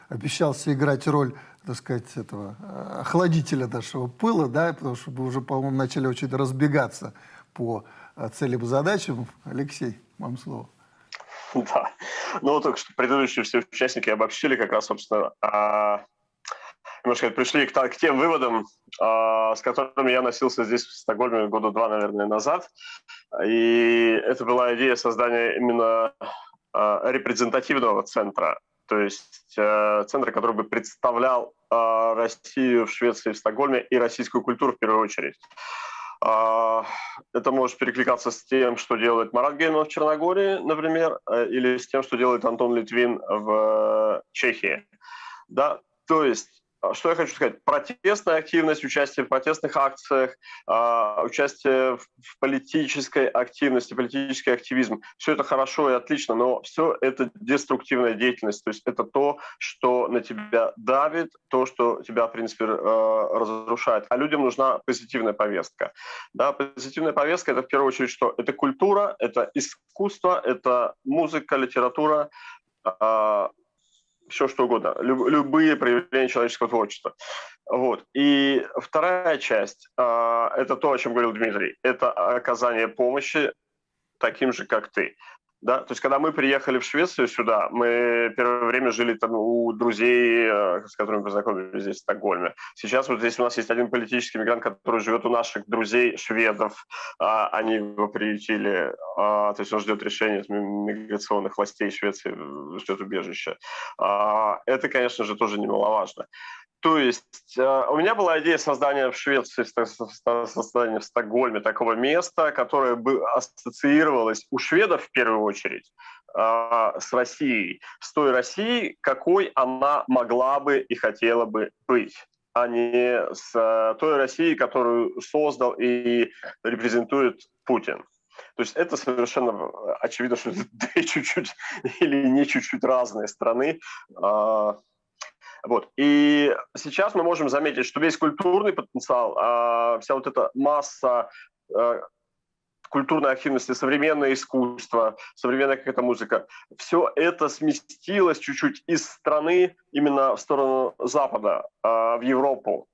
обещался играть роль, так сказать, этого э, охладителя нашего пыла, да, потому что мы уже, по-моему, начали очень разбегаться по э, целям и задачам. Алексей, вам слово. Да. Ну, только что предыдущие все участники обобщили как раз, собственно, а, немножко пришли к, к тем выводам, а, с которыми я носился здесь, в Стокгольме, года два, наверное, назад. И это была идея создания именно а, репрезентативного центра, то есть а, центра, который бы представлял а, Россию в Швеции, в Стокгольме и российскую культуру в первую очередь. А, это может перекликаться с тем, что делает Марат Гейман в Черногории, например, э, или с тем, что делает Антон Литвин в Чехии. Да? То есть что я хочу сказать? Протестная активность, участие в протестных акциях, а, участие в политической активности, политический активизм. Все это хорошо и отлично, но все это деструктивная деятельность. То есть это то, что на тебя давит, то, что тебя, в принципе, э, разрушает. А людям нужна позитивная повестка. Да, позитивная повестка – это в первую очередь что? Это культура, это искусство, это музыка, литература, а, все что угодно, люб, любые проявления человеческого творчества. Вот. И вторая часть э, это то, о чем говорил Дмитрий, это оказание помощи таким же, как ты. Да? То есть, когда мы приехали в Швецию сюда, мы первое время жили там у друзей, э, с которыми познакомились здесь, в Стокгольме. Сейчас вот здесь у нас есть один политический мигрант, который живет у наших друзей шведов. А, они его приютили, а, то есть он ждет решения миграционных властей Швеции, ждет убежища. А, это, конечно же, тоже немаловажно. То есть э, у меня была идея создания в Швеции, создания в Стокгольме такого места, которое бы ассоциировалось у шведов в первую очередь э, с Россией, с той Россией, какой она могла бы и хотела бы быть а не с э, той Россией, которую создал и репрезентует Путин. То есть это совершенно очевидно, что это чуть-чуть или не чуть-чуть разные страны. Вот. И сейчас мы можем заметить, что весь культурный потенциал, а, вся вот эта масса а, культурной активности, современное искусство, современная какая-то музыка, все это сместилось чуть-чуть из страны именно в сторону Запада, а, в Европу.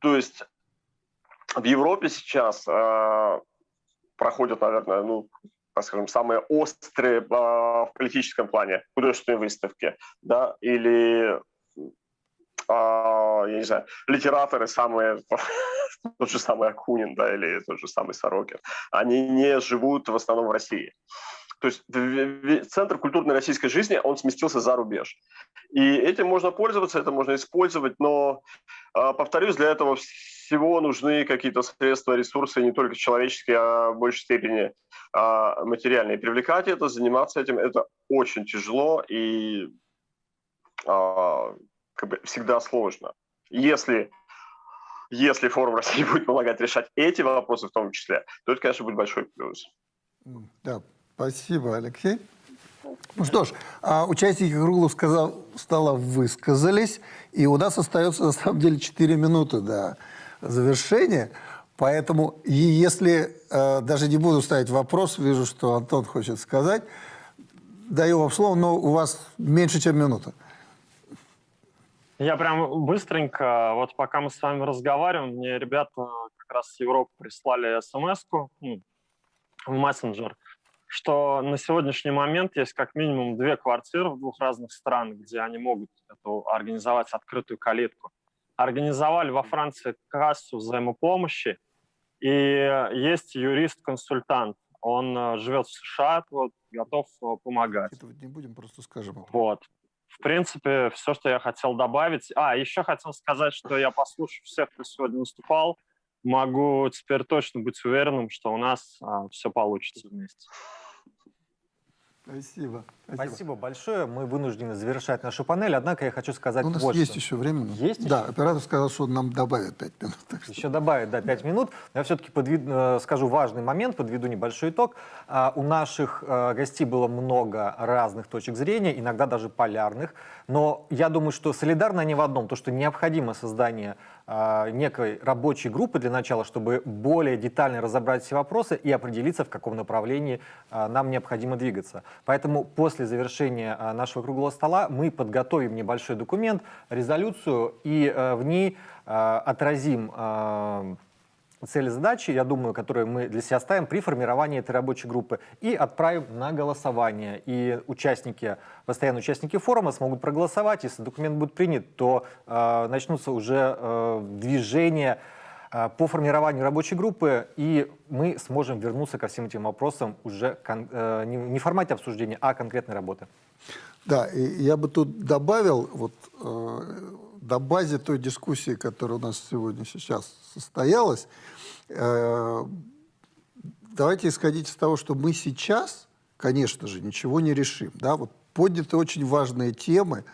То есть в Европе сейчас а, проходят, наверное, ну, так скажем, самые острые в политическом плане художественные выставки, да, или а, я не знаю, литераторы самые, тот же самый Акунин, да, или тот же самый Сорокин, они не живут в основном в России. То есть центр культурной российской жизни, он сместился за рубеж. И этим можно пользоваться, это можно использовать, но, а, повторюсь, для этого всего нужны какие-то средства, ресурсы, не только человеческие, а в большей степени а, материальные. Привлекать это, заниматься этим, это очень тяжело, и как бы всегда сложно. Если, если форум России будет помогать решать эти вопросы в том числе, то это, конечно, будет большой плюс. Да, спасибо, Алексей. Ну что ж, а участники круглого сказал, стола высказались, и у нас остается на самом деле 4 минуты до завершения. Поэтому, и если э, даже не буду ставить вопрос, вижу, что Антон хочет сказать, даю вам слово, но у вас меньше, чем минута. Я прям быстренько, вот пока мы с вами разговариваем, мне ребята как раз с Европы прислали смс ну, в мессенджер. что на сегодняшний момент есть как минимум две квартиры в двух разных странах, где они могут эту, организовать открытую калитку. Организовали во Франции кассу взаимопомощи, и есть юрист-консультант. Он э, живет в США, вот, готов э, помогать. Это не будем, просто скажем. Вот. В принципе, все, что я хотел добавить. А, еще хотел сказать, что я послушал всех, кто сегодня выступал могу теперь точно быть уверенным, что у нас а, все получится вместе. Спасибо. Спасибо. Спасибо большое. Мы вынуждены завершать нашу панель, однако я хочу сказать У нас вот есть что. еще время. Есть Да, еще? оператор сказал, что нам добавит 5 минут. так что- Еще добавит, да, 5 минут. Но я все-таки подведу, э, скажу важный момент, подведу небольшой итог. А, У наших э, гостей было много разных точек зрения, иногда даже полярных. Но я думаю, что солидарно они в одном, то, что необходимо создание некой рабочей группы для начала, чтобы более детально разобрать все вопросы и определиться, в каком направлении а, нам необходимо двигаться. Поэтому после завершения а, нашего круглого стола мы подготовим небольшой документ, резолюцию, и э, в ней а, отразим а, цели задачи, я думаю, которые мы для себя ставим при формировании этой рабочей группы и отправим на голосование. И участники, постоянные участники форума смогут проголосовать. Если документ будет принят, то э, начнутся уже э, движения э, по формированию рабочей группы, и мы сможем вернуться ко всем этим вопросам уже э, не, не в формате обсуждения, а конкретной работы. Да, и я бы тут добавил, вот э, до базе той дискуссии, которая у нас сегодня сейчас состоялась, э, давайте исходить из того, что мы сейчас, конечно же, ничего не решим. Да? Вот подняты очень важные темы,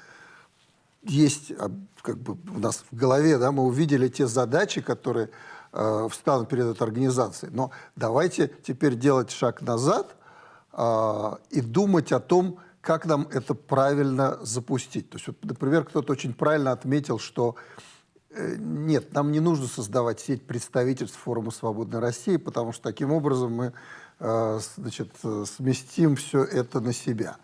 есть а, как бы у нас в голове, да, мы увидели те задачи, которые э, встанут перед этой организацией. Но давайте теперь делать шаг назад э, и думать о том, как нам это правильно запустить. То есть, вот, например, кто-то очень правильно отметил, что э, нет, нам не нужно создавать сеть представительств форума «Свободной России», потому что таким образом мы э, значит, э, сместим все это на себя.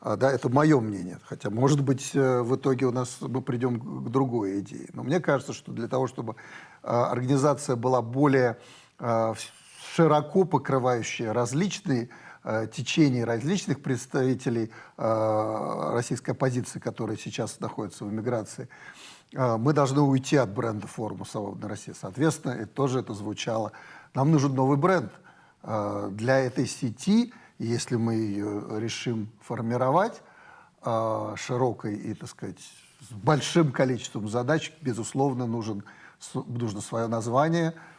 А, да, это мое мнение. Хотя, может быть, э, в итоге у нас мы придем к другой идее. Но мне кажется, что для того, чтобы э, организация была более э, широко покрывающая различные течения, различных представителей э, российской оппозиции, которые сейчас находятся в эмиграции, э, мы должны уйти от бренда форума «Свободная Россия». Соответственно, это тоже это звучало. Нам нужен новый бренд э, для этой сети, если мы ее решим формировать э, широкой и, так сказать, с большим количеством задач, безусловно, нужен, нужно свое название, э,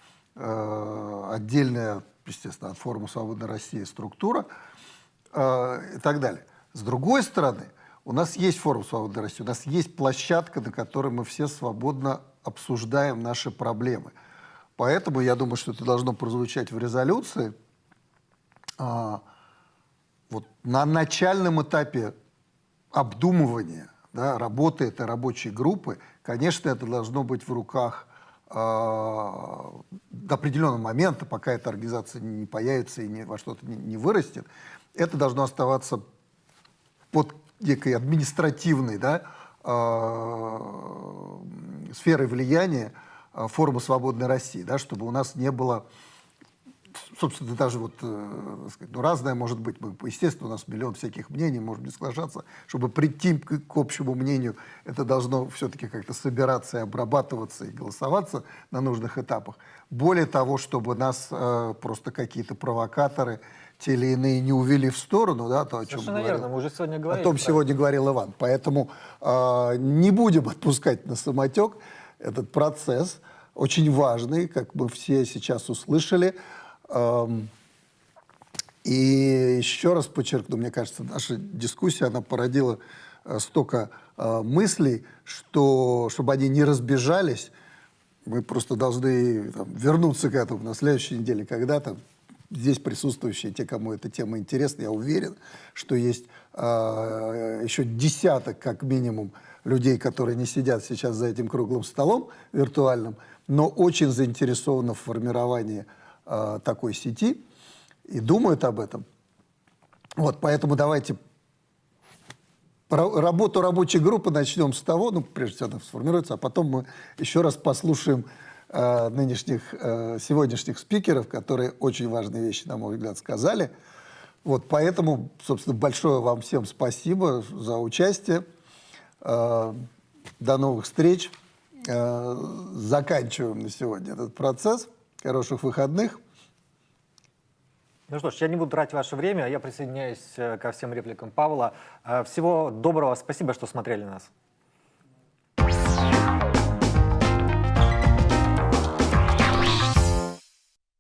отдельная, естественно, от форума «Свободная Россия» структура э, и так далее. С другой стороны, у нас есть форум «Свободная Россия», у нас есть площадка, на которой мы все свободно обсуждаем наши проблемы. Поэтому я думаю, что это должно прозвучать в резолюции. А, вот на начальном этапе обдумывания да, работы этой рабочей группы, конечно, это должно быть в руках э, до определенного момента, пока эта организация не появится и не, во что-то не, не вырастет, это должно оставаться под некой административной да, э, сферой влияния э, форума «Свободной России», да, чтобы у нас не было собственно, даже вот, э, так сказать, ну, разное может быть. Мы, естественно, у нас миллион всяких мнений, может не соглашаться. Чтобы прийти к, к общему мнению, это должно все-таки как-то собираться и обрабатываться, и голосоваться на нужных этапах. Более того, чтобы нас э, просто какие-то провокаторы, те или иные, не увели в сторону, да, то, о чем Совершенно говорил. верно, мы уже сегодня О говорили. том про это. сегодня говорил Иван. Поэтому э, не будем отпускать на самотек этот процесс, очень важный, как мы все сейчас услышали. И еще раз подчеркну, мне кажется, наша дискуссия, она породила э, столько э, мыслей, что, чтобы они не разбежались, мы просто должны там, вернуться к этому на следующей неделе, когда там здесь присутствующие, те, кому эта тема интересна, я уверен, что есть э, еще десяток, как минимум, людей, которые не сидят сейчас за этим круглым столом виртуальным, но очень заинтересованы в формировании э, такой сети и думают об этом. Вот, поэтому давайте Ра- Работу рабочей группы начнем с того, ну, прежде всего, она сформируется, а потом мы еще раз послушаем э, нынешних, э, сегодняшних спикеров, которые очень важные вещи, на мой взгляд, сказали. Вот, поэтому, собственно, большое вам всем спасибо за участие. Э, До новых встреч. Э, Заканчиваем на сегодня этот процесс. Хороших выходных. Ну что ж, я не буду тратить ваше время, я присоединяюсь э, ко всем репликам Павла. Э, Всего доброго, спасибо, что смотрели нас.